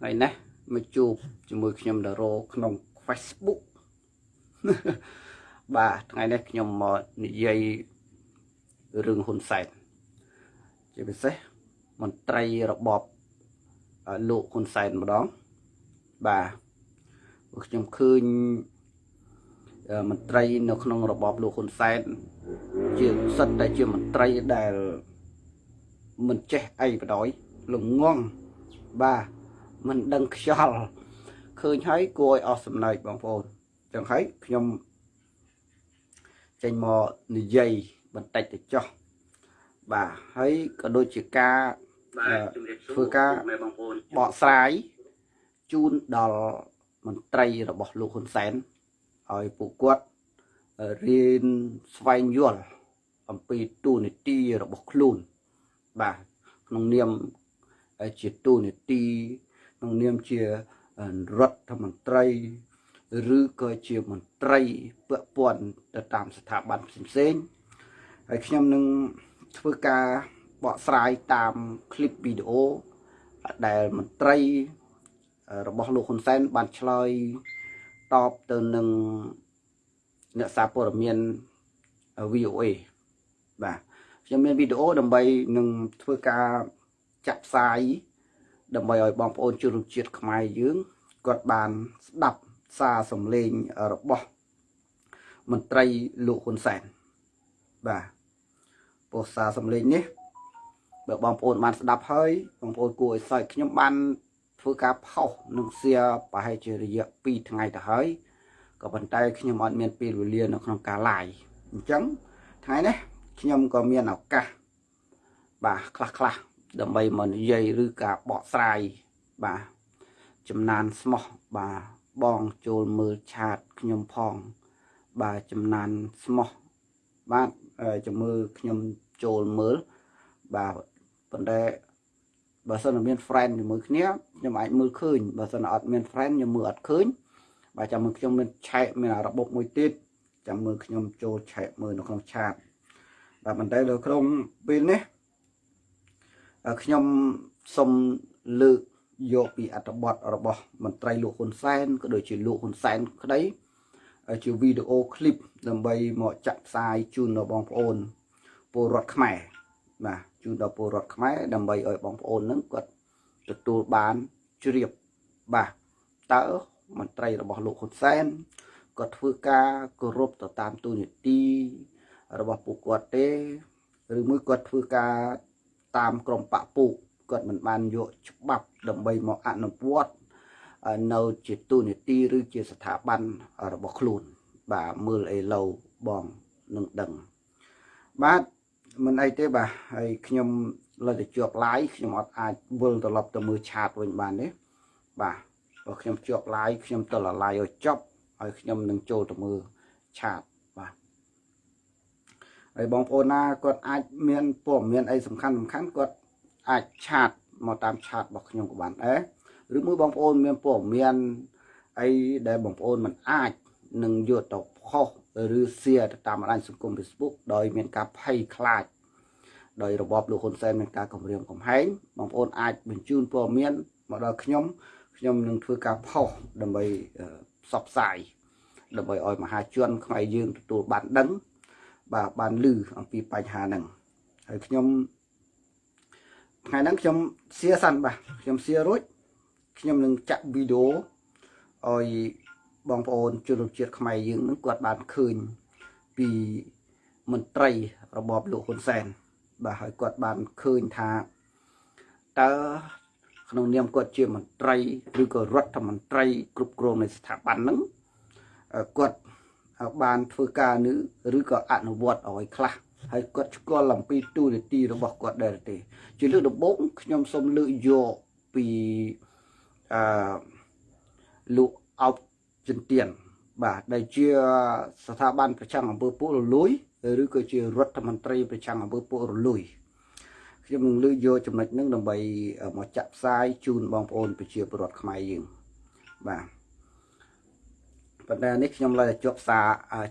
ថ្ងៃនេះមកជួបជាមួយខ្ញុំតារោក្នុង Facebook បាទថ្ងៃនេះខ្ញុំមកនិយាយរឿងហ៊ុនសែនជាពិសេសមន្ត្រីរបបលោកហ៊ុនសែនម្ដងបាទព្រោះខ្ញុំឃើញមន្ត្រីនៅក្នុងរបបលោកហ៊ុនសែនជាសិតតែជាមន្ត្រីដែលមិនចេះអីបដ ாய் ល្ងងបាទ មិនដឹងខ្យល់ឃើញហើយគួរឲ្យអស់សំណើចបងប្អូនចឹងហើយខ្ញុំចេញមកនិយាយបន្តិចទៅចោះបាទហើយក៏ដូចជាការធ្វើការបកស្រាយជូនដល់មន្ត្រីរបស់លោកហ៊ុនសែនឲ្យពួកគាត់រៀនស្វែងយល់អំពីទូនីតិរបស់ខ្លួនបាទក្នុងនាមជាទូនីតិ ក្នុងនាមជារដ្ឋមន្ត្រីឬក៏ជាមន្ត្រីពាក់ព័ន្ធទៅតាមស្ថាប័នផ្សេងៗហើយខ្ញុំនឹងធ្វើការបកស្រាយតាមคลิปវីដេអូដែលមន្ត្រីរបស់លោកហ៊ុនសែនបានឆ្លើយតបទៅនឹងអ្នកសារព័ត៌មាន VOA បាទខ្ញុំមានវីដេអូដើម្បីនឹងធ្វើការចាក់ផ្សាយ ដើម្បីឲ្យបងប្អូនជនរួមជាតិខ្មែរយើងគាត់បានស្ដាប់សារសំឡេងរបស់មន្ត្រីលោកហ៊ុនសែនបាទពោះសារសំឡេងនេះបើបងប្អូនបានស្ដាប់ហើយបងប្អូនគួរឲ្យសើចខ្ញុំបានធ្វើការផុសនឹងសៀប្រហែលជារយៈ2ថ្ងៃទៅហើយក៏ប៉ុន្តែខ្ញុំអត់មានពេលវេលានៅក្នុងការ live អញ្ចឹងថ្ងៃនេះខ្ញុំក៏មានឱកាសបាទខ្លះខ្លះ ដើម្បីមកនិយាយឬការបកស្រាយបាទចំណានស្មោះបាទបងចូលមើលឆាតខ្ញុំផង បាទចំណានស្មោះបាទចាំមើលខ្ញុំចូលមើលបាទប៉ុន្តែបើសិនមាន friend ជាមួយគ្នាខ្ញុំអាចមើលឃើញបើសិនអត់មាន friend ខ្ញុំមើលអត់ឃើញបាទចាំមើលខ្ញុំមានឆែកមានរបបមួយទៀតចាំមើលខ្ញុំចូលឆែកមើលនៅក្នុងឆាតបាទប៉ុន្តែលើក្នុងពេលនេះ ខ្ញុំសូមលើកយកពីអត្ថបទរបស់មន្ត្រីលោកហ៊ុនសែនក៏ដូចជាលោកហ៊ុនសែនក្តីជាវីដេអូឃ្លីបដើម្បីមកចាក់ផ្សាយជូនដល់បងប្អូនពលរដ្ឋខ្មែរបាទជូនដល់ពលរដ្ឋខ្មែរដើម្បីឲ្យបងប្អូននឹងគាត់ទទួលបានជ្រាបបាទតើមន្ត្រីរបស់លោកហ៊ុនសែនគាត់ធ្វើការគោរពទៅតាមទូនីតិរបស់ពួកគាត់ទេឬមួយគាត់ធ្វើការ តាមក្រមបពុគាត់មិនបានយកច្បាប់ដើម្បីមកអនុវត្តនៅជាទូនីតិឬជាស្ថាប័នរបស់ខ្លួន បាទមើលអីឡូវបងនឹងដឹងបាទមិនអីទេបាទហើយខ្ញុំលើតែជាប់ live ខ្ញុំអត់អាចវិលត្រឡប់ទៅមើលឆាតវិញបានទេបាទបើខ្ញុំជាប់ live ខ្ញុំទៅ live ឲ្យចប់ហើយខ្ញុំនឹងចូលទៅមើលឆាតបាទ ហើយបងប្អូនណាគាត់អាចមានព័ត៌មានអីសំខាន់សំខាន់គាត់អាចឆាតមកតាមឆាតរបស់ខ្ញុំក៏បានដែរឬមួយបងប្អូនមានព័ត៌មានអីដែលបងប្អូនមិនអាចនឹងយកទៅខុសឬ share ទៅតាមបណ្ដាញសង្គម Facebook ដោយមានការភ័យខ្លាចដោយរបបលោកហ៊ុនសែនមានការគម្រាមកំហែងបងប្អូនអាចបញ្ជូនព័ត៌មានមកដល់ខ្ញុំខ្ញុំនឹងធ្វើការផុសដើម្បីផ្សព្វផ្សាយដើម្បីឲ្យមហាជនខ្មែរយើងទទួលបានដឹង បាទបានឮអំពីបញ្ហាហ្នឹងហើយខ្ញុំថ្ងៃហ្នឹងខ្ញុំសៀសិនបាទខ្ញុំសៀរួចខ្ញុំនឹងចាក់វីដេអូឲ្យបងប្អូនជនរួមជាតិខ្មែរយើងនឹងគាត់បានឃើញពីមន្ត្រីរបបលោកហ៊ុនសែនបាទហើយគាត់បានឃើញថាតើក្នុងនាមគាត់ជាមន្ត្រីឬក៏រដ្ឋមន្ត្រីគ្រប់គ្រងនៃស្ថាប័នហ្នឹងគាត់ បានធ្វើការនេះឬក៏អនុវត្តឲ្យខ្លះហើយគាត់ស្គាល់អំពីទូនីតិរបស់គាត់ដែរទេ ជាលើកដំបូងខ្ញុំសូមលើកយកពីអឺលោកអោបចិនទៀនបាទដែលជាស្ថាប័នប្រចាំអង្គើពួករលួយឬក៏ជារដ្ឋមន្ត្រីប្រចាំអង្គើពួករលួយខ្ញុំនឹងលើកយកចំណុចហ្នឹងដើម្បីមកចាក់ផ្សាយជូនបងប្អូនប្រជាពលរដ្ឋខ្មែរយើងបាទ ប៉ុន្តែនេះខ្ញុំឡើយជាប់សារ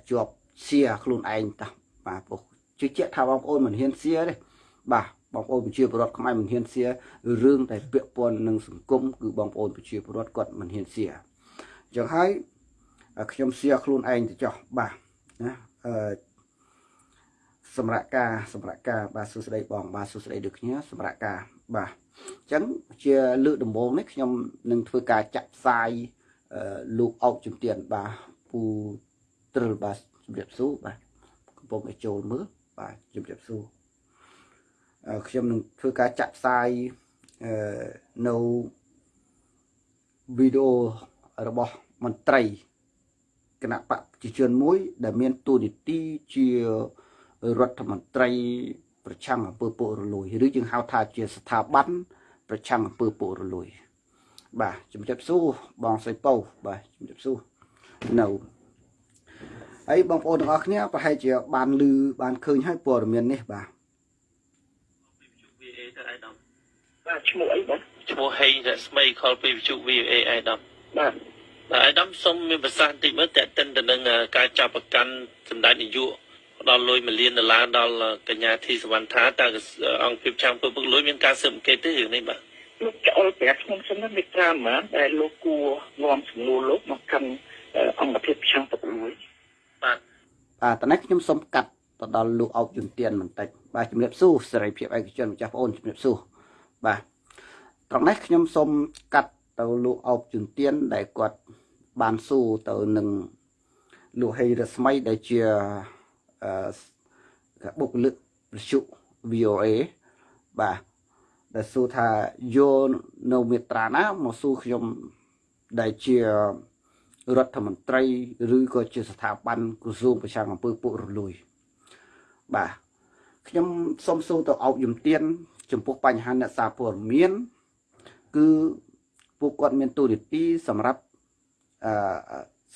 ជាប់សៀខ្លួនឯងតោះបាទព្រោះជឿជាក់ថាបងប្អូនមិនហ៊ានសៀទេបាទបបងប្អូនប្រជាពលរដ្ឋខ្មែរមិនហ៊ានសៀរឿងតែពាក់ព័ន្ធនឹងសង្គមគឺបងប្អូនប្រជាពលរដ្ឋគាត់មិនហ៊ានសៀអញ្ចឹងហើយខ្ញុំសៀខ្លួនឯងទៅចោះបាទណាអឺសម្រាប់ការសម្រាប់ការបាទសួស្តីបងបាទសួស្តីដូចគ្នាសម្រាប់ការបាទអញ្ចឹងជាលើកដំបូងនេះខ្ញុំនឹងធ្វើការចាក់ផ្សាយ លោកអុកជំទានបាទពូត្រិលបាទជំរាបសួរបាទកំពុងតែចូលមើលបាទជំរាបសួរខ្ញុំនឹងធ្វើការចាក់ផ្សាយនៅវីដេអូរបស់មន្ត្រីគណៈបកប្រជាជនមួយ ដែលមានតួនាទីជារដ្ឋមន្ត្រីប្រឆាំងអំពើពុករលួយ ឬយើងហៅថាជាស្ថាប័នប្រឆាំងអំពើពុករលួយ បាទជំរាបសួរបងសៃពៅបាទជំរាបសួរនៅហើយបងប្អូនទាំងអស់គ្នាប្រហែលជាបានឮបានឃើញហើយព័ត៌មាននេះបាទបាទឈ្មោះអីបាទឈ្មោះហេងរស្មីខលពីវិទ្យុ VOA អៃដាមបាទបាទអៃដាមសូមមានប្រសាសន៍បន្តិចមើលតើតិនទៅនឹងការចាប់ប្រកាន់សម្ដេចនាយកផ្ដល់លុយ1លានដុល្លារដល់កញ្ញាធីសវណ្ណថាតើអង្គភាពចាំងពើពុកលុយមានការស៊ើបអង្កេតទេរឿងនេះបាទ លោកចោលប្រាប់ខ្ញុំសិនណាមេត្រាម៉ាដែលលោកគួរនាំសំណួរលោកមកកាន់អង្គភាពចាំងពើពុកលុយបាទបាទតើនេះខ្ញុំសូមកាត់ទៅដល់លោកអោបយុនទៀនបន្តិចបាទជំរាបសួរសេរីភាពឯកជនម្ចាស់បងអូនជំរាបសួរបាទត្រង់នេះខ្ញុំសូមកាត់ទៅលោកអោបជឿនទៀនដែលគាត់បានសួរទៅនឹងលោកហេរស្មីដែលជាអឺបុគ្គលិកប្រជុ VOA បាទ ដែលសួរថាយកនៅមេត្រាណាមកសួរខ្ញុំដែលជារដ្ឋមន្ត្រីឬក៏ជាស្ថាប័នក្រសួងប្រឆាំងអំពើពុករលួយបាទខ្ញុំសូមសួរទៅអោបយំទៀនចំពោះបញ្ហាអ្នកសារព័ត៌មានគឺពួកគាត់មានទូនីតិសម្រាប់អឺ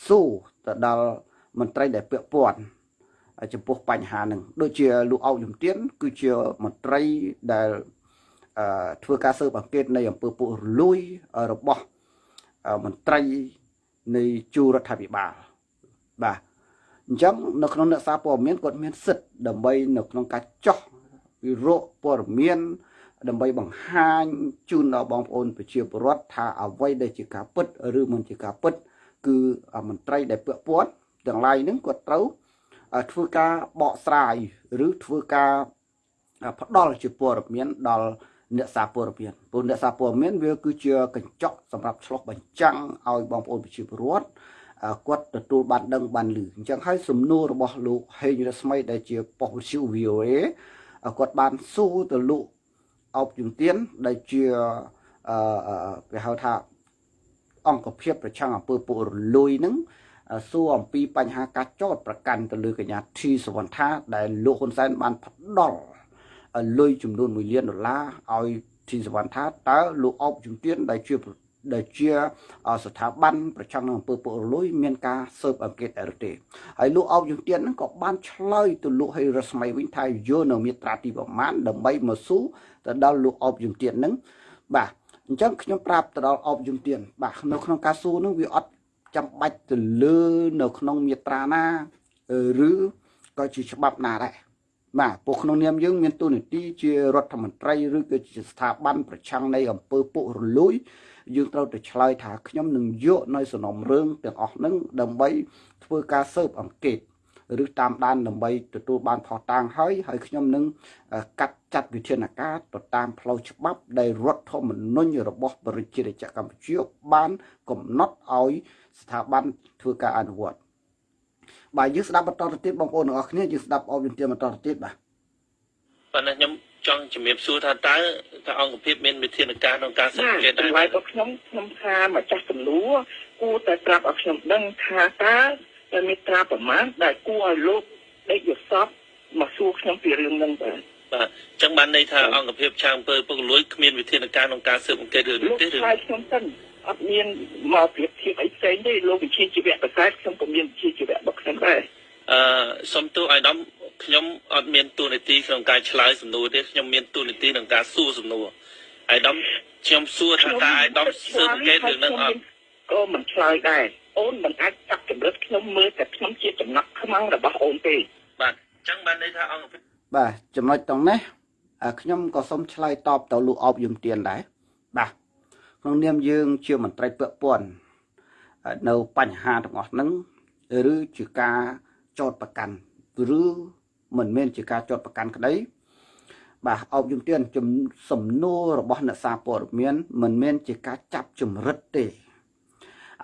ស៊ូទៅដល់មន្ត្រីដែលពាក់ព័ន្ធចំពោះបញ្ហានឹងដូចជាលោកអោកយំទៀនគឺជាមន្ត្រីដែលអឺ ធ្វើការស៊ើបអង្កេតនៃអំពើពុករលួយរបស់មន្ត្រីនៃជួររដ្ឋាភិបាលបាទអញ្ចឹងនៅក្នុងអ្នកសារព័ត៌មានគាត់មានសិទ្ធិដើម្បីនៅក្នុងការចោះវិរោព័ត៌មាន ដើម្បីបង្ហាញជូនដល់បងប្អូនប្រជាពលរដ្ឋថាអ្វីដែលជាការពិតឬមិនជាការពិត គឺមន្ត្រីដែលពាក់ព័ន្ធទាំងឡាយហ្នឹងគាត់ត្រូវធ្វើការបកស្រាយ ឬធ្វើការផ្ដល់ជាព័ត៌មានដល់ អ្នកសារព័ត៌មានព្រោះអ្នកសារព័ត៌មានវាគឺជាកញ្ចក់សម្រាប់ឆ្លុះបញ្ចាំងឲ្យបងប្អូនប្រជាពលរដ្ឋគាត់ទទួលបានដឹងបានឮអញ្ចឹងហើយសំណួររបស់លោកហេងរស្មីដែលជាប៉ុស្តិ៍វិទ្យុ VOA គាត់បានសួរទៅលោកអោបជំទានដែលជាអឺគេហៅថាអង្គភាពប្រឆាំងអំពើពុករលួយនឹងសួរអំពីបញ្ហាការចោតប្រកាន់ទៅលើកញ្ញាធីសវណ្ណថាដែលលោកហ៊ុនសែនបានផ្ដល់ លុយចំនួន1លានដុល្លារឲ្យធីសវណ្ណថាតើលោកអោបជំទានដែលជាដែលជាស្ថាប័នប្រឆាំងនឹងអំពើពុករលួយមានការស៊ើបអង្កេតអរទេហើយលោកអោបជំទានហ្នឹងក៏បានឆ្លើយទៅលោកហេរស្មីវិញថាយកនៅមាត្រាទីប្រមាណដើម្បីមកស៊ូទៅដល់លោកអបយមទៀនហ្នឹងបាទអញ្ចឹងខ្ញុំប្រាប់ទៅដល់អបយមទៀនបាទនៅក្នុងការសួរហ្នឹងវាអត់ចាំបាច់ទៅលើនៅក្នុងមាត្រាណាឬក៏ជាច្បាប់ណាដែរ បាទពួកក្នុងនាមយើងមានទូនាទីជារដ្ឋមន្ត្រីឬក៏ជាស្ថាប័នប្រឆាំងនៃអំពើពុករលួយយើងត្រូវតែឆ្លើយថាខ្ញុំនឹងយកនៅសំណុំរឿងទាំងអស់ហ្នឹងដើម្បីធ្វើការស៊ើបអង្កេតឬតាមដានដើម្បីទទួលបានផុសតាងហើយហើយខ្ញុំនឹងកាត់ចាត់វិធានការទៅតាមផ្លូវច្បាប់ដែលរដ្ឋធម្មនុញ្ញរបស់ប្រជារាស្ត្រកម្ពុជាបានកំណត់ឲ្យស្ថាប័នធ្វើការអនុវត្ត បាទយើងស្ដាប់បន្តទៅទៀតបងប្អូនទាំងអស់គ្នាយើងស្ដាប់អបយន្តបន្តទៅទៀតបាទប៉ុន្តែខ្ញុំចង់ជំរាបសួរថាតើតើអង្គភាពមានវិធានការក្នុងការសង្កេតដែរបាទខ្ញុំខ្ញុំថាម្ចាស់ចំនួនគួរតែប្រាប់ឲ្យខ្ញុំដឹងថាតើតែមេត្រាប្រមាណដែលគួរឲ្យលោកដេកយល់សពមកសួរខ្ញុំពីរឿងហ្នឹងបាទបាទអញ្ចឹងបានន័យថាអង្គភាពឆាងអំពើពុករលួយគ្មានវិធានការក្នុងការស៊ើបអង្កេតរឿងនេះទេឬលោកខ្ញុំសិន អត់មានមកប្រៀបធៀបអីផ្សេងទេលោកវិជាជីវៈប្រសើរខ្ញុំក៏មានវិជាជីវៈរបស់ខ្ញុំដែរអឺសុំទោសអាយដាមខ្ញុំអត់មានទូនាទីក្នុងការឆ្លើយសំណួរទេខ្ញុំមានទូនាទីក្នុងការសួរសំណួរអាយដាមខ្ញុំសួរថាតើអាយដាមស៊ើបអង្កេតរឿងហ្នឹងអត់ក៏មិនឆ្លើយដែរអូនមិនអាចចាប់ចម្រិតខ្ញុំមើលតែខ្ញុំជាចំណាក់ខ្មាំងរបស់អូនទេបាទអញ្ចឹងបានន័យថាអង្គបាទចំណុចតង់នេះអឺខ្ញុំក៏សូមឆ្លើយតបទៅលោកអបយមទៀនដែរបាទ ក្នុងនាមយើងជាមន្ត្រីពាក់ព័ន្ធនៅបញ្ហាទាំងអស់ហ្នឹងឬជាការចោតប្រកាន់ឬមិនមែនជាការចោតប្រកាន់ក្តីបាទអបយមទៀនជំសំណួររបស់អ្នកសារព័ត៌មានមិនមែនជាការចាប់ចម្រិតទេ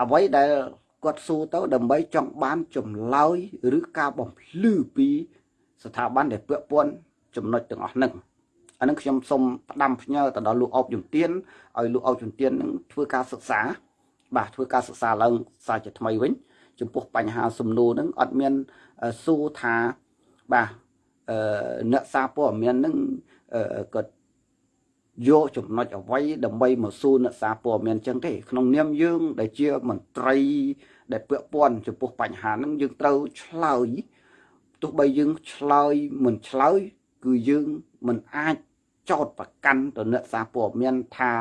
អ្វីដែលគាត់សួរទៅដើម្បីចង់បានចម្លើយឬការបំភ្លឺពី ស្ថាប័នដែលពាក់ព័ន្ធចំណុចទាំងអស់ហ្នឹង អានឹងខ្ញុំសូមផ្ដាំផ្ញើទៅដល់លោកអបជំទានឲ្យលោកអបជំទាននឹងធ្វើការសិក្សា បាទធ្វើការសិក្សាឡើងសារជាថ្មីវិញ ចំពោះបញ្ហាសំណួរហ្នឹងអត់មានសួរថាបាទអឺអ្នកសារព័ត៌មានហ្នឹងគាត់យកចំណុចអ្វីដើម្បីមកសួរអ្នកសារព័ត៌មានចឹងទេក្នុងនាមយើង ដែលជាមន្ត្រី ដែលពាក់ព័ន្ធចំពោះបញ្ហាហ្នឹងយើងត្រូវឆ្លើយទោះបីយើងឆ្លើយមិនឆ្លើយគឺយើងមិនអាច ចោតប្រកាន់ទៅអ្នកសារព័ត៌មានថា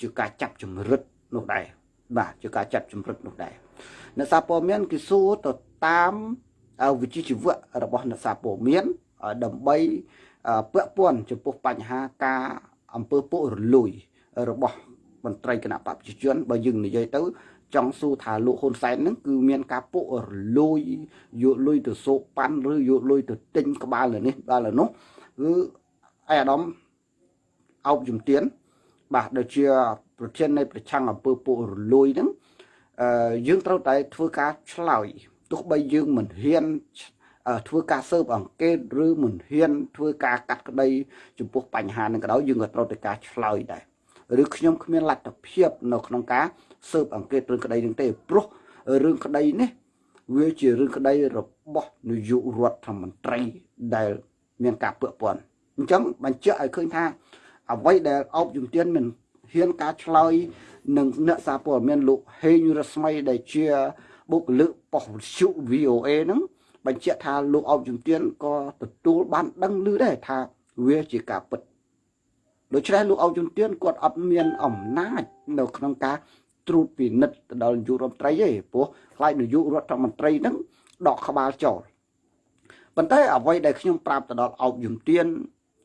ជាការចាប់ចម្រិតនោះដែរបាទជាការចាប់ចម្រិតនោះដែរអ្នកសារព័ត៌មានគឺសួរទៅតាមវិជ្ជាជីវៈរបស់អ្នកសារព័ត៌មានដើម្បីពាក់ព័ន្ធចំពោះបញ្ហាការអំពើពុករលួយរបស់មន្ត្រីគណៈបព្វជិជនបើយើងនិយាយទៅចង់សួរថាលោកហ៊ុនសែនហ្នឹងគឺមានការពុករលួយយកលុយទៅសោកប៉ាន់ឬយកលុយទៅទិញក្បាលលើនេះក្បាលលើនោះគឺអៃអាដាម អោបជំទាន បាទដូចជា ប្រធាននៃប្រឆាំងអំពើពុករលួយហ្នឹងអឺយើងត្រូវតែធ្វើការឆ្លើយទោះបីយើងមិនហ៊ានធ្វើការស៊ើបអង្កេតឬមិនហ៊ាន ធ្វើការកាត់ក្តីចំពោះបញ្ហានឹងក៏ដោយយើងក៏ត្រូវតែការឆ្លើយដែរឬខ្ញុំគ្មានលទ្ធភាពនៅក្នុងការស៊ើបអង្កេតរឿងក្តីនឹងទេព្រោះរឿងក្តីនេះវាជារឿងក្តីរបស់នាយករដ្ឋមន្ត្រីដែល មានការពឹកពាន់អញ្ចឹងបញ្ជាក់ឲ្យឃើញថា អ្វីដែលអបជំទានមិនហ៊ានការឆ្លើយនឹងអ្នកសារព័ត៌មានលោកហេងរស្មីដែលជាបុគ្គលិកប៉ុស្តិ៍វិទ្យុ VOA ហ្នឹងបញ្ជាក់ថាលោកអបជំទានក៏ទទួលបានដឹងឮដែរថាវាជាការពិតដូច្នេះលោកអបជំទានគាត់អត់មានអំណាចនៅក្នុងការត្រួតពិនិត្យទៅដល់នាយករដ្ឋមន្ត្រីទេព្រោះខ្លាចនាយករដ្ឋមន្ត្រីហ្នឹងដកក្បាលចោលប៉ុន្តែអ្វីដែលខ្ញុំប្រាប់ទៅដល់អបជំទាន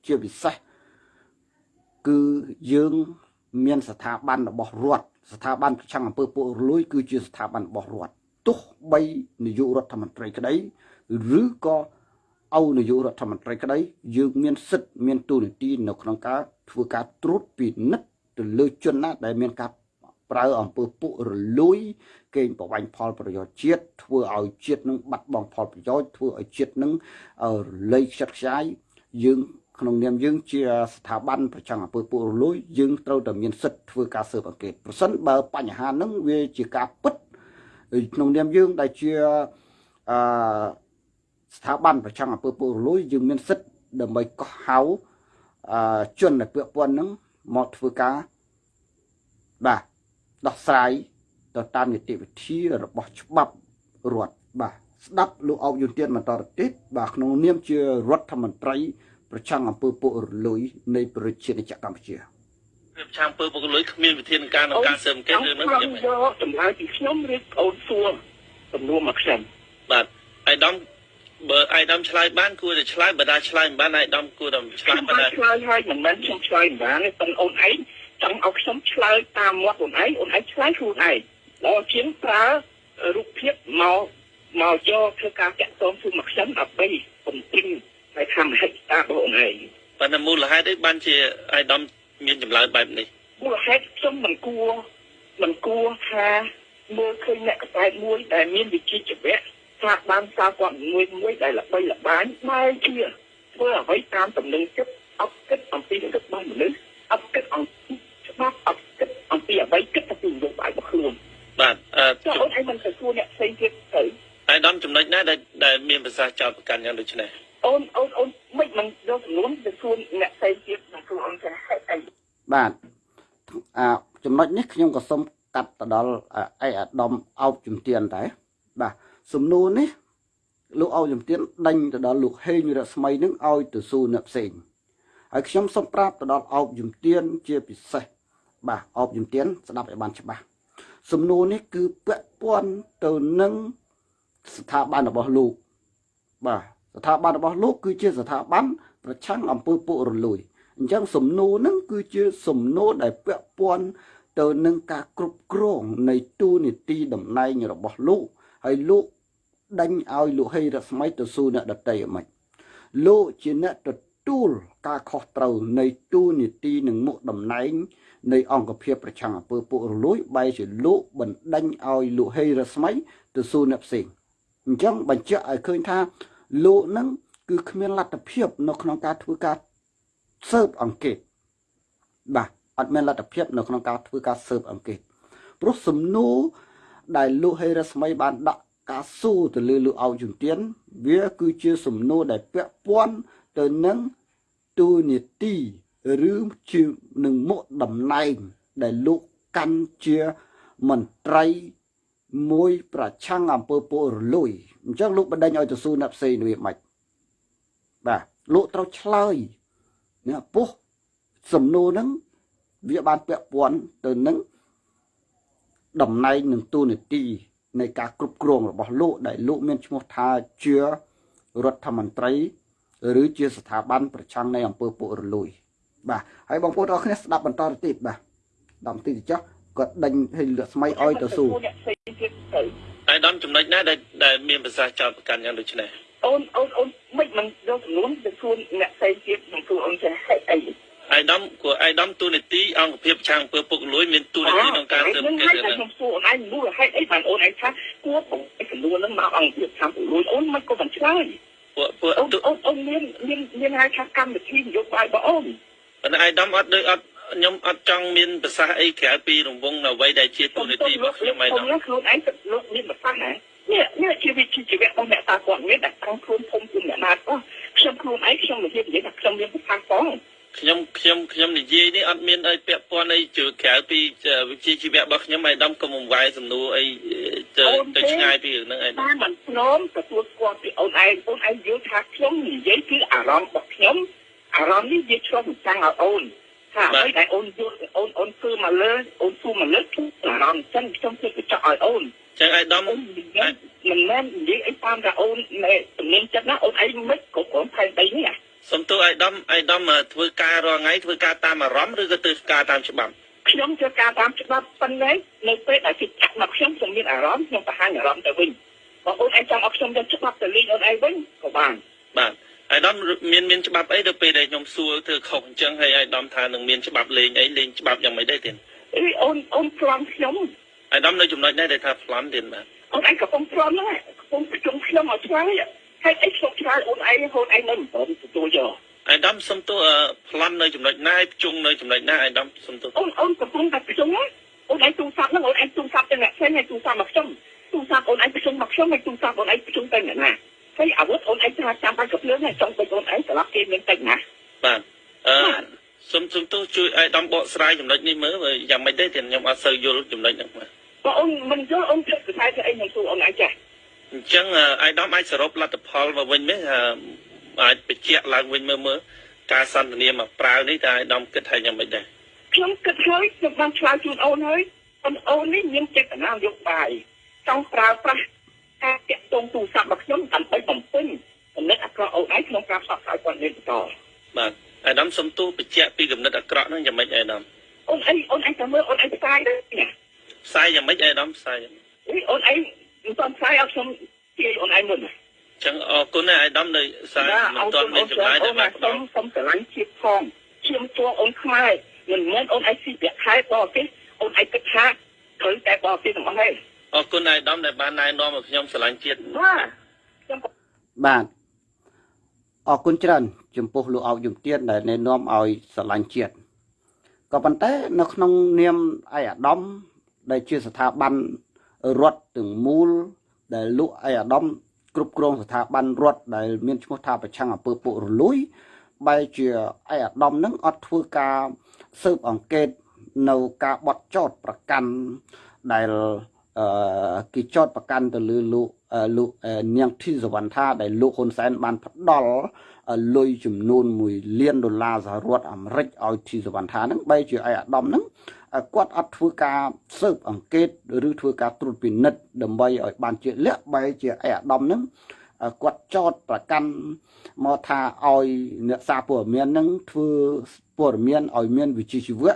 ជាពិសេស គឺយើងមានស្ថាប័នរបស់រដ្ឋស្ថាប័នប្រឆាំងអំពើពុករលួយ គឺជាស្ថាប័នរបស់រដ្ឋទោះបីនាយករដ្ឋមន្ត្រីក្តីឬក៏អោនាយករដ្ឋមន្ត្រីក្តី យើងមានសិទ្ធិមានទូនាទីនៅក្នុងការធ្វើការត្រួតពិនិត្យទៅលើជនណាដែលមានការប្រើអំពើពុករលួយកេងប្រវ័ញ្ចផលប្រយោជន៍ជាតិធ្វើឲ្យជាតិនឹងបាត់បង់ផលប្រយោជន៍ធ្វើឲ្យជាតិនឹងរលៃខ្ចាត់ខ្ចាយយើង ក្នុងនាមយើងជាស្ថាប័នប្រចាំអំពើពុករលួយយើងត្រូវតែមានសិទ្ធិធ្វើការស៊ើបអង្កេតប្រសិនបើបញ្ហាហ្នឹងវាជាការពិតក្នុងនាមយើងដែលជាអឺស្ថាប័នប្រចាំអំពើពុករលួយយើងមានសិទ្ធិដើម្បីកោះហៅអឺជនដែលពាក់ព័ន្ធហ្នឹងមកធ្វើការបាទដោះស្រាយទៅតាមនីតិវិធីរបស់ច្បាប់រដ្ឋបាទស្ដាប់លោកអោបយុនទៀនបន្តទៅទៀតបាទក្នុងនាមជារដ្ឋមន្ត្រី ប្រឆាំងអំពើពុករលួយនៃប្រជាជាតិកម្ពុជាប្រឆាំងអំពើពុករលួយគ្មានវិធានការក្នុងការស៊ើបអង្កេតរឿងនេះខ្ញុំយកចម្លើយពីខ្ញុំឬអូនសួរសំណួរមកខ្ញុំបាទអៃដាមបើអៃដាមឆ្លើយបានគួរតែឆ្លើយបើដាឆ្លើយមិនបានអៃដាមគួរតែឆ្លើយបានឆ្លើយហើយមិនមែនខ្ញុំឆ្លើយមិនបានទេប៉ុន្តែអូនឯងចង់ឲ្យខ្ញុំឆ្លើយតាមមាត់អូនឯងអូនឯងឆ្លើយខ្លួនឯងដល់ជាងប្រើរូបភាពមកមកយកធ្វើការចាក់តងជូនមកខ្ញុំដើម្បីបំពេញ ហើយថាមហិច្ឆតារបស់អូនឯងប៉ុន្តែមូលហេតុអីបានជាអៃដាមមានចម្លើយបែបនេះមូលហេតុខ្ញុំមិនគួរមិនគួរថាមើលឃើញអ្នកកសែតមួយដែលមានវិជ្ជាជីវៈថាបានសារគាត់មួយមួយដែលល្បីល្បាញបែរជាធ្វើអ្វីតាមតំណែងចិត្តអត់គិតអំពីទឹករបស់មនុស្សអត់គិតអំពីច្បាប់អត់គិតអំពីអ្វីគិតតែពីនយោបាយរបស់ខ្លួនបាទអឺចុះអូនឯងមិនទៅសួរអ្នកផ្សេងទៀតទៅអាយដាមចំណុចណាដែលដែលមានប្រសាសន៍ចោតប្រកាន់យ៉ាងដូចនេះ អូនអូនអូនមិនមិនយកចំនួនទៅសួរអ្នកផ្សេងទៀតមកសួរអូនថាហេតុអីបាទអាចំណុចនេះខ្ញុំក៏សូមកាត់ទៅដល់អីអាដាមអោបជំទានដែរបាទសំណួរនេះលោកអោជំទានដេញទៅដល់លោកហេងរស្មីនឹងឲ្យទៅសួរអ្នកផ្សេងហើយខ្ញុំសូមប្រាប់ទៅដល់អោបជំទានជាពិសេសបាទអោបជំទានស្ដាប់ឲ្យបានច្បាស់សំណួរនេះគឺពាក់ព័ន្ធទៅនឹងស្ថាប័នរបស់លោកបាទ ស្ថាប័នរបស់លោកគឺជាស្ថាប័នប្រឆាំងអំពើពុករលួយអអញ្ចឹងសំណួរហ្នឹងគឺជាសំណួរដែលពាក់ព័ន្ធទៅនឹងការគ្រប់គ្រងនៃទូនីតិតំណែងរបស់លោកហើយលោកដេញឲ្យលោកហេរស្មីទៅសួរអ្នកដតីអ្មិចលោកជាអ្នកទទួលការខុសត្រូវនៃទូនីតិនិងមុខតំណែងនៃអង្គភាពប្រឆាំងអំពើពុករលួយបែរជាលោកបណ្ដេញឲ្យលោកហេរស្មីទៅសួរអ្នកផ្សេងអញ្ចឹងបញ្ជាក់ឲ្យឃើញថា លោកនឹងគឺគ្មានលទ្ធភាព នៅក្នុងការធ្វើការស៊ើបអង្កេតបាទអត់មានលទ្ធភាព នៅក្នុងការធ្វើការស៊ើបអង្កេតព្រោះសំណួរដែលលោកហេរស្មីបានដាក់ការសួរទៅលើលោកអោជំទាន វាគឺជាសំណួរដែលពាក់ព័ន្ធទៅនឹងទូនីតិឬជានឹងមុខតំណែងដែលលោកកាន់ជាមន្ត្រី មួយប្រឆាំងអំពើពុករលួយអញ្ចឹងលោកបណ្ដេញឲ្យទៅស៊ូអ្នកផ្សេងវាមិនបាទលោកត្រូវឆ្លើយណាពោះសំណួរហ្នឹងវាបានពាក់ព័ន្ធទៅនឹងតំណែងនឹងទូនាទីនៃការគ្រប់គ្រងរបស់លោកដែលលោកមានឈ្មោះថាជារដ្ឋមន្ត្រីឬជាស្ថាប័នប្រឆាំងនៃអំពើពុករលួយបាទហើយបងប្អូនអរគ្នាស្ដាប់បន្តទៅទៀតបាទដល់ទីទៅចុះ គាត់ដេញឲ្យលក់ស្មៃឲ្យទៅស៊ូអ្នកផ្សេងទៀតទៅអាយដាមចំណុចណាដែលដែលមានប្រសាសន៍ចោតប្រកាន់យ៉ាងដូចនេះអូនអូនអូនមិនមិនយកចំនួនទៅសួរអ្នកផ្សេងទៀតនឹងសួរអូនចេះហេតុអីអាយដាមគួរអាយដាមទូនីតិអង្គភាពឆាំងអំពើពុករលួយមានទូនីតិក្នុងការស៊ើបអង្កេតហើយហ្នឹងខ្ញុំសួរអូនឯងមូលហេតុអីបានអូនឯងថាគួរបងឯចំនួនហ្នឹងមកអង្គភាពខាងពលួយអូនមិនក៏មិនឆ្លើយពួកពួកអូនទូអូនអូនមានមានមានហៅថាកម្មវិធីនយោបាយរបស់អូនប៉ុន្តែអាយដាមអត់ដូចអត់ ខ្ញុំអត់ចង់មានប្រសាសន៍អីក្រៅពីរង្វង់អ្វីដែលជាទូនីតិរបស់ខ្ញុំអាយដាមខ្ញុំខ្លួនឯងទឹកលោកមានប្រសាសន៍ណានេះនេះជាវិធីជីវៈរបស់អ្នកតាគាត់មានតែខាងខ្លួនខ្ញុំជាអ្នកណាក៏ខ្ញុំខ្លួនឯងខ្ញុំនិយាយនិយាយថាខ្ញុំមានប្រសាសន៍ផងខ្ញុំខ្ញុំខ្ញុំនិយាយនេះអត់មានអីពាក់ព័ន្ធអីជឿក្រៅពីវិជ្ជាជីវៈរបស់ខ្ញុំអាយដាមកុំបង្វែរសំណួរអីទៅទៅឆ្ងាយពីរឿងហ្នឹងអាយដាមតែមិនព្រមទទួលស្គាល់ពីអូនឯងអូនឯងយល់ថាខ្ញុំនិយាយគឺអារម្មណ៍របស់ខ្ញុំអារម្មណ៍នេះវាឆ្លុះបញ្ចាំងឲ្យអូន ថាអ្វីដែលអូនយល់អូនអូនធ្វើមកលើអូនធ្វើមកលើគឺអារម្មណ៍ចឹងខ្ញុំធ្វើកញ្ចក់ឲ្យអូនចឹងអាយដាមអូននិយាយមិនមែននិយាយអីតាមថាអូននៅជំនាញចិត្តណាអូនឯងមិនគ្រប់គ្រងផែនដីនេះសំទោអាយដាមអាយដាមធ្វើការរាល់ថ្ងៃធ្វើការតាមអារម្មណ៍ឬក៏ធ្វើការតាមច្បាប់ខ្ញុំធ្វើការតាមច្បាប់ប៉ុណ្ណេះនៅពេលដែលគេចាក់មកខ្ញុំខ្ញុំមានអារម្មណ៍ខ្ញុំបង្ហាញអារម្មណ៍ទៅវិញបើអូនឯងចង់ឲ្យខ្ញុំយកច្បាប់ទៅលេងអូនឯងវិញក៏បានបាទ អាយដាមមានមានច្បាប់អីទៅពេលដែលខ្ញុំសួរធ្វើខុសអញ្ចឹងហើយអាយដាមថានឹងមានច្បាប់លេងអីលេងច្បាប់យ៉ាងម៉េចដែរទៀតអីអូនអូនប្លន់ខ្ញុំអាយដាមនៅចំណុចនេះដែលថាប្លន់ទៀតបាទអូនឯងកំពុងប្លន់ហ្នឹងកំពុងជុំខ្ញុំឲ្យឆ្លើយហេតុអីខ្ញុំឆ្លើយអូនឯងអូនឯងនៅមិនព្រមទទួលយកអាយដាមសុំទោសប្លន់នៅចំណុចណាហើយភ្ជុងនៅចំណុចណាអាយដាមសុំទោសអូនអូនកំពុងតែប្រជុំណាអូនឯងទូរស័ព្ទហ្នឹងអូនឯងទូរស័ព្ទទៅអ្នកផ្សេងហើយទូរស័ព្ទមកខ្ញុំទូរស័ព្ទអូនឯងប្រជុំមកខ្ញុំហើយទូរស័ព្ទអូនឯងប្រជុំទៅអ្នកណា ហើយអាវុធអូនឯងថាចាំបាច់កំភ្លើងហើយចង់ទៅអូនឯងស្លាប់គេមានតិចណាបាទអឺសុំសុំទោសជួយអាយដាមបកស្រាយចំណុចនេះមើលបើយ៉ាងម៉េចដែរទៀតខ្ញុំអត់សូវយល់ចំណុចហ្នឹងបាទបើអូនមិនយល់អូនគិតខ្សែទៅអីខ្ញុំសួរអូនឯងចាស់អញ្ចឹងអាយដាមអាចសរុបលទ្ធផលមកវិញមែនអាចបញ្ជាក់ឡើងវិញមើលមើលការសន្ទនាមកប្រើនេះតើអាយដាមគិតថាយ៉ាងម៉េចដែរខ្ញុំគិតហើយខ្ញុំបានឆ្លើយជូនអូនហើយអូនអូននេះមានចេតនាយកបាយចង់ប្រើប្រាស់ ការតាក់ទងទូរស័ព្ទរបស់ខ្ញុំដើម្បីបំពេញចំណិតអាក្រក់អូនឯងក្នុងការផ្សព្វផ្សាយព័ត៌មានបន្តបាទអាយដាមសុំទោសបញ្ជាក់ពីគំនិតអាក្រក់ហ្នឹងយ៉ាងម៉េចអាយដាមអូនឯងអូនឯងទៅមើលអូនឯងផ្សាយទៅណាផ្សាយយ៉ាងម៉េចអាយដាមផ្សាយយ៉ាងម៉េចអីអូនឯងមិនទាន់ផ្សាយឲ្យខ្ញុំទាយអូនឯងមុនណាអញ្ចឹងអរគុណណាស់អាយដាមនៅផ្សាយមិនទាន់មានចម្លើយតែបានផ្សូដល់មសូមស្រឡាញ់ជាតិផងឈាមជួងអូនខ្មែរមិនមែនអូនឯងស៊ីប្រាក់ខែបរទេសអូនឯងគិតថាត្រូវតែបរទេសទាំងអស់ទេ អរគុណអាយដាមដែលបានណែនាំឲ្យខ្ញុំស្រឡាញ់ជាតិបាទខ្ញុំបាទអរគុណច្រើន ចំពោះលោកអោកយមទៀនដែលណែនាំឲ្យស្រឡាញ់ជាតិក៏ប៉ុន្តែនៅក្នុងនាមឯអាដាមដែលជាស្ថាប័នរដ្ឋទាំងមូល ដែលលោកឯអាដាមគ្រប់គ្រងស្ថាប័នរដ្ឋដែលមានឈ្មោះថាប្រឆាំងអំពើពុករលួយបែរជាឯអាដាមនឹងអត់ធ្វើការស៊ើបអង្កេតនៅការបត់ចោតប្រកាន់ដែល អឺគេចោតប្រកាន់ទៅលើលោកអឺលោកអឺនាងធីសវណ្ណថាដែលលោកហ៊ុនសែនបានផ្ដល់លុយចំនួន1លានដុល្លារសហរដ្ឋអាមេរិកឲ្យធីសវណ្ណថាហ្នឹងបែរជាឯអាដាមហ្នឹងគាត់អត់ធ្វើការស៊ើបអង្កេតឬធ្វើការត្រួតពិនិត្យដើម្បីឲ្យបានជាក់លាក់បែរជាឯអាដាមហ្នឹងគាត់ចោតប្រកាន់មកថាឲ្យអ្នកសារព័ត៌មាននឹងធ្វើព័ត៌មានឲ្យមានវិជ្ជាជីវៈ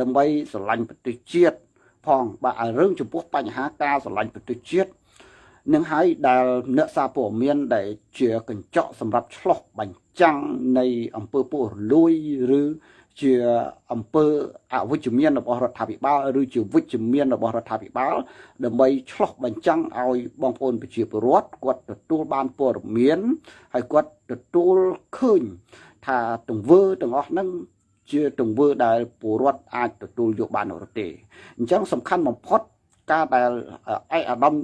ដើម្បីស្រឡាញ់ប្រទេសជាតិ ផងបាទឲ្យរឿងចំពោះបញ្ហាការស្រឡាញ់ប្រទេសជាតិនឹងហើយដែលអ្នកសារព័ត៌មានដែលជាកញ្ចក់សម្រាប់ឆ្លោះបញ្ចាំងនៃអង្គើពុករលួយឬជាអង្គើអវិជ្ជមានរបស់រដ្ឋាភិបាលឬជាវិជ្ជមានរបស់រដ្ឋាភិបាលដើម្បីឆ្លោះបញ្ចាំងឲ្យបងប្អូនប្រជាពលរដ្ឋគាត់ទទួលបានព័ត៌មានហើយគាត់ទទួលឃើញថាទង្វើទាំងអស់ហ្នឹង ជាទង្វើដែលពលរដ្ឋអាចទទួលយកបានឬទេអញ្ចឹងសំខាន់បំផុតការដែលឯកអាដាម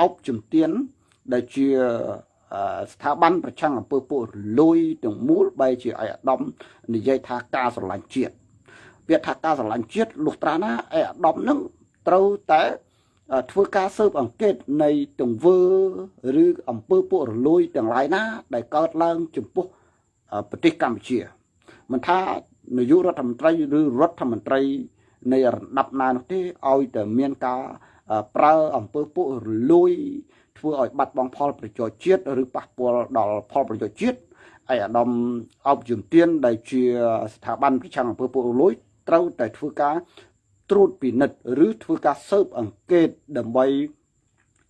អោបជំទានដែលជាស្ថាប័នប្រឆាំងអំពើពុករលួយទាំងមូលបែជាឯកអាដាមនិយាយថាការស្រឡាញ់ជាតិពាក្យថាការស្រឡាញ់ជាតិលុះត្រាណាឯកអាដាមនឹងត្រូវតែធ្វើការស៊ើបអង្កេតនៃទង្វើឬអំពើពុករលួយទាំងឡាយណា ដែលកើតឡើងចំពោះប្រទេសកម្ពុជា មិនថានាយករដ្ឋមន្ត្រីឬរដ្ឋមន្ត្រីនៃរដាប់ណានោះទេឲ្យតែមានការប្រើអំពើពុករលួយធ្វើឲ្យបាត់បង់ផលប្រយោជន៍ជាតិឬប៉ះពាល់ដល់ផលប្រយោជន៍ជាតិឯអាដាមអបជំទានដែលជាស្ថាប័នប្រឆាំងអំពើពុករលួយត្រូវតែធ្វើការត្រួតពិនិត្យឬធ្វើការស៊ើបអង្កេតដើម្បី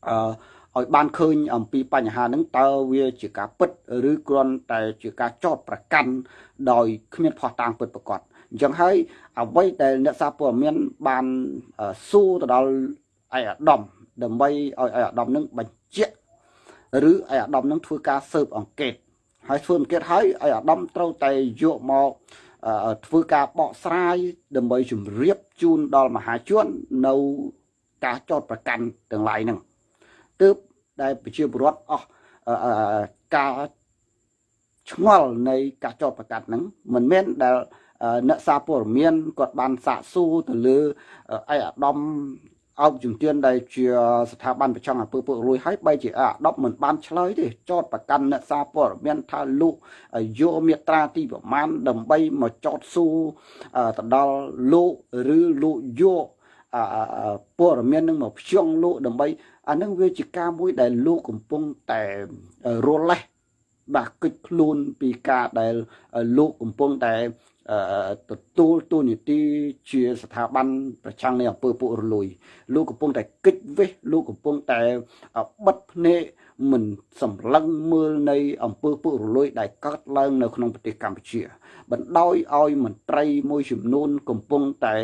អឺ ឲ្យបានឃើញអំពីបញ្ហាហ្នឹងតើវាជាការពិតឬគ្រាន់តែជាការចោតប្រកាន់ដោយគ្មានផុសតាងពិតប្រាកដអញ្ចឹងហើយអ្វីដែលអ្នកសារព័ត៌មានបានសួរទៅដល់ឯអាដាមដើម្បីឲ្យឯអាដាមនឹងបញ្ជាក់ឬឯអាដាមនឹងធ្វើការស៊ើបអង្កេតហើយធ្វើអង្កេតហើយឯអាដាមត្រូវតែយកមកធ្វើការបកស្រាយដើម្បីជម្រាបជូនដល់មហាជននៅការចោតប្រកាន់ទាំងឡាយហ្នឹង ទើបដែលប្រជាពលរដ្ឋអស់ការឆ្ងល់នៃការចោតប្រកាសហ្នឹងមិនមែនដែលអ្នកសារព័ត៌មានគាត់បានសាកសួរទៅលើឯអាដាមអោបជំទានដែលជាស្ថាប័នប្រឆាំងអំពើពុករលួយហើយបែរជាអាដប់មិនបានឆ្លើយទេចោតប្រកាន់អ្នកសារព័ត៌មានថាលោកយកមេត្រាទីប្រមាណដើម្បីមកចោតសួរទៅដល់លោកឬលោកយកព័ត៌មាននឹងមកភ្ជាប់លោកដើម្បី អានឹងវាជាការមួយដែលលោកកំពុងតែរលេះបាទគិតខ្លួនពីការដែលលោកកំពុងតែទទួលទូនីតិជាស្ថាប័នប្រឆាំងនៃអំពើពុករលួយ លោកកំពុងតែគិតវិសលោកកំពុងតែបិទភ្នែកមិនសម្លឹងមើលនៃអំពើពុករលួយ ដែលកើតឡើងនៅក្នុងប្រទេសកម្ពុជា បណ្ដោយឲ្យមន្ត្រីមួយចំនួនកំពុងតែ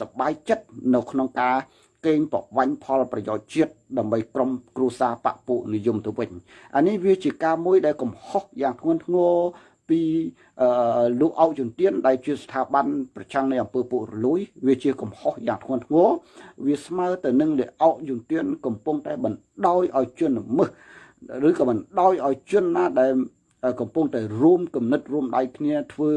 សប្បាយចិត្តនៅក្នុងការ កេងប្រវាញ់ផលប្រយោជន៍ជាតិដើម្បីក្រុមគ្រួសារបពុនិយមទៅវិញអានេះវាជាការមួយដែលកំហុសយ៉ាងធ្ងន់ធ្ងរពីលោកអោជំទានដែលជាស្ថាប័នប្រឆាំងនៃអង្គើពុករលួយវាជាកំហុសយ៉ាងធ្ងន់ធ្ងរវាស្មើទៅនឹងលោកអោជំទានកំពុងតែបណ្ដោយឲ្យជនល្មើសឬក៏បណ្ដោយឲ្យជនណាដែលកំពុងតែរួមគំនិតរួមដៃគ្នាធ្វើ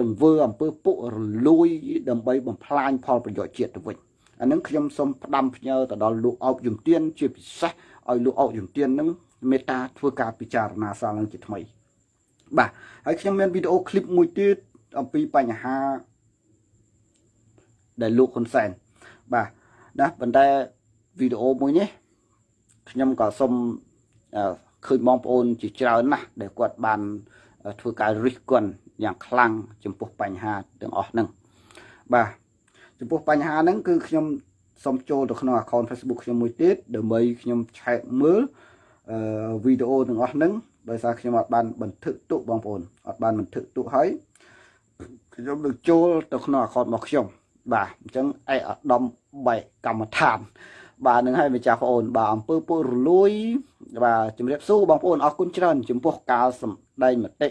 ទង្វើអំពើពុករលួយដើម្បីបំផ្លាញផលប្រយោជន៍ជាតិទៅវិញ អានឹងខ្ញុំសូមផ្ដាំផ្ញើទៅដល់លោកអោបជំទានជាពិសេសឲ្យលោកអោបជំទាននឹងមេត្តាធ្វើការពិចារណាសាលឡើងជាថ្មីបាទហើយខ្ញុំមានវីដេអូឃ្លីបមួយទៀតអំពីបញ្ហាដែលលោកហ៊ុនសែនបាទណាប៉ុន្តែវីដេអូមួយនេះខ្ញុំក៏សូមឃើញបងប្អូនជាច្រើនណាស់ដែលគាត់បានធ្វើការរិះគន់យ៉ាងខ្លាំងចំពោះបញ្ហាទាំងអស់ហ្នឹងបាទ ចំពោះបញ្ហាហ្នឹងគឺខ្ញុំសូមចូលទៅក្នុង account Facebook ខ្ញុំមួយទៀតដើម្បីខ្ញុំឆែកមើលអឺវីដេអូទាំងអស់ហ្នឹងដោយសារខ្ញុំអត់បានบันทึกទុកបងប្អូនអត់បានบันทึกទុកហើយខ្ញុំនឹងចូលទៅក្នុង account របស់ខ្ញុំបាទអញ្ចឹងឯកឧត្តមបែកកម្មដ្ឋានបាទនឹងឲ្យម្ចាស់បងប្អូនបាទអំពើពុករលួយបាទជំរាបសួរបងប្អូនអរគុណច្រើនចំពោះការសម្ដែងមតិ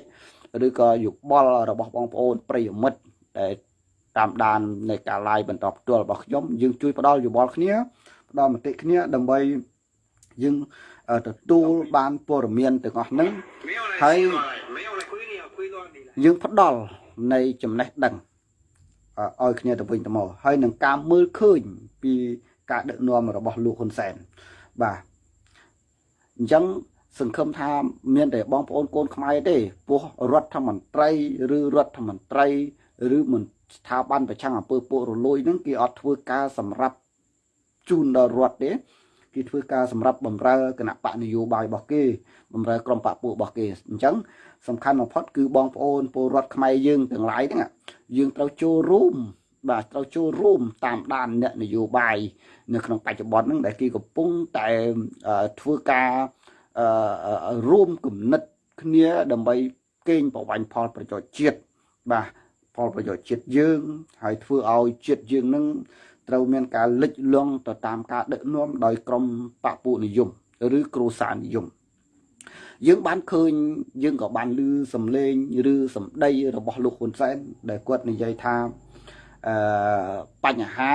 ឬក៏យោបល់របស់បងប្អូនប្រិយមិត្តដែល តាមដាននៃការ live បន្តផ្ទាល់របស់ខ្ញុំយើងជួយផ្ដល់យោបល់គ្នាផ្ដល់មតិគ្នាដើម្បីយើងទទួលបានព័ត៌មានទាំងអស់ហ្នឹងហើយយើងផ្ដល់នៃចំណេះដឹងឲ្យគ្នាទៅវិញទៅមកហើយនឹងការមើលឃើញពីការដឹកនាំរបស់លោកហ៊ុនសែនបាទអញ្ចឹងសង្ឃឹមថាមានតែបងប្អូនកូនខ្មែរទេពោះរដ្ឋមន្ត្រី ឬរដ្ឋមន្ត្រី ឬមិន ស្ថាប័នប្រឆាំងអំពើពុករលួយហ្នឹងគេអត់ធ្វើការសម្រាប់ជូនដល់រដ្ឋទេគេធ្វើការសម្រាប់បំរើគណៈបកនយោបាយរបស់គេបំរើក្រុមបកពួករបស់គេអញ្ចឹងសំខាន់បំផុតគឺបងប្អូនពលរដ្ឋខ្មែរយើងទាំងឡាយហ្នឹងយើងត្រូវចូលរួមបាទត្រូវចូលរួមតាមដានអ្នកនយោបាយនៅក្នុងបច្ចុប្បន្នហ្នឹងដែលគេកំពុងតែធ្វើការរួមគំនិតគ្នាដើម្បីកេងប្រវាញ់ផលប្រយោជន៍ជាតិបាទ ផលប្រយោជន៍ជាតិយើង ហើយធ្វើឲ្យជាតិយើងនឹងត្រូវមានការលិចលង់ទៅតាមការដឹកនាំដោយក្រមបពុនិយមឬគ្រូសានិយមយើងបានឃើញយើងក៏បានឮសំឡេងឬសម្ដីរបស់លោកហ៊ុនសែនដែលគាត់និយាយថាអឺបញ្ហា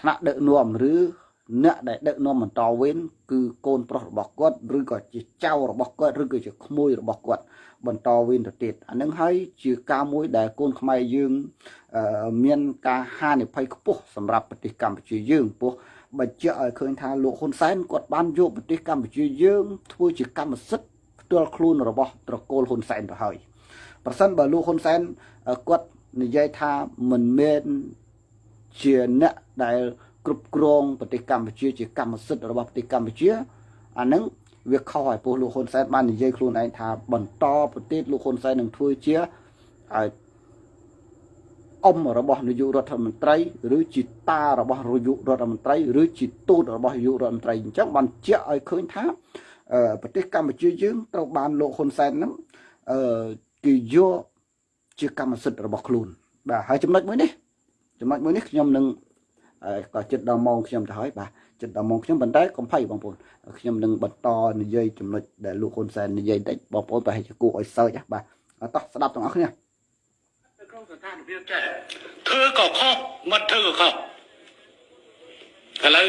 ថ្នាក់ដឹកនាំឬ អ្នកដែលដឹកនាំបន្តវេនគឺកូនប្រុសរបស់គាត់ឬក៏ជាចៅរបស់គាត់ឬក៏ជាក្មួយរបស់គាត់បន្តវេនទៅទៀតអានឹងហើយជាការមួយដែលកូនខ្មែរយើងមានការហានិភ័យខ្ពស់សម្រាប់ប្រទេសកម្ពុជាយើងពោះបញ្ជាក់ឲ្យឃើញថាលោកហ៊ុនសែនគាត់បានយកប្រទេសកម្ពុជាយើងធ្វើជាកម្មសិទ្ធិផ្ទាល់ខ្លួនរបស់ត្រកូលហ៊ុនសែនទៅហើយប្រសិនបើលោកហ៊ុនសែនគាត់និយាយថាមិនមែនជាអ្នកដែល គ្រប់គ្រងប្រទេសកម្ពុជាជាកម្មសិទ្ធិរបស់ប្រទេសកម្ពុជាអានឹងវាខុសហើយពោះលោកហ៊ុនសែនបាននិយាយខ្លួនឯងថាបន្តប្រទេសលោកហ៊ុនសែននឹងធ្វើជាឲ្យអ៊ំរបស់នាយករដ្ឋមន្ត្រីឬជាតារបស់នាយករដ្ឋមន្ត្រីឬជាទូតរបស់នាយករដ្ឋមន្ត្រីអញ្ចឹងបានជាក់ឲ្យឃើញថាប្រទេសកម្ពុជាយើងត្រូវបានលោកហ៊ុនសែនហ្នឹងអឺគេយកជាកម្មសិទ្ធិរបស់ខ្លួនបាទហើយចំណុចមួយនេះចំណុចមួយនេះខ្ញុំនឹង ក៏ចិត្តដល់ម៉ោងខ្ញុំទៅហើយបាទចិត្តដល់ម៉ោងខ្ញុំប៉ុន្តែកុំភ័យបងប្អូនខ្ញុំនឹងបន្តនិយាយចំណុចដែលលោកហ៊ុនសែននិយាយតិចបងប្អូនប្រហែលជាគួរឲ្យសើចបាទតោះស្ដាប់ទាំងអស់គ្នាក្នុងស្ថានភាពចេះធ្វើក៏ខុសមិនធ្វើក៏ខុសឥឡូវ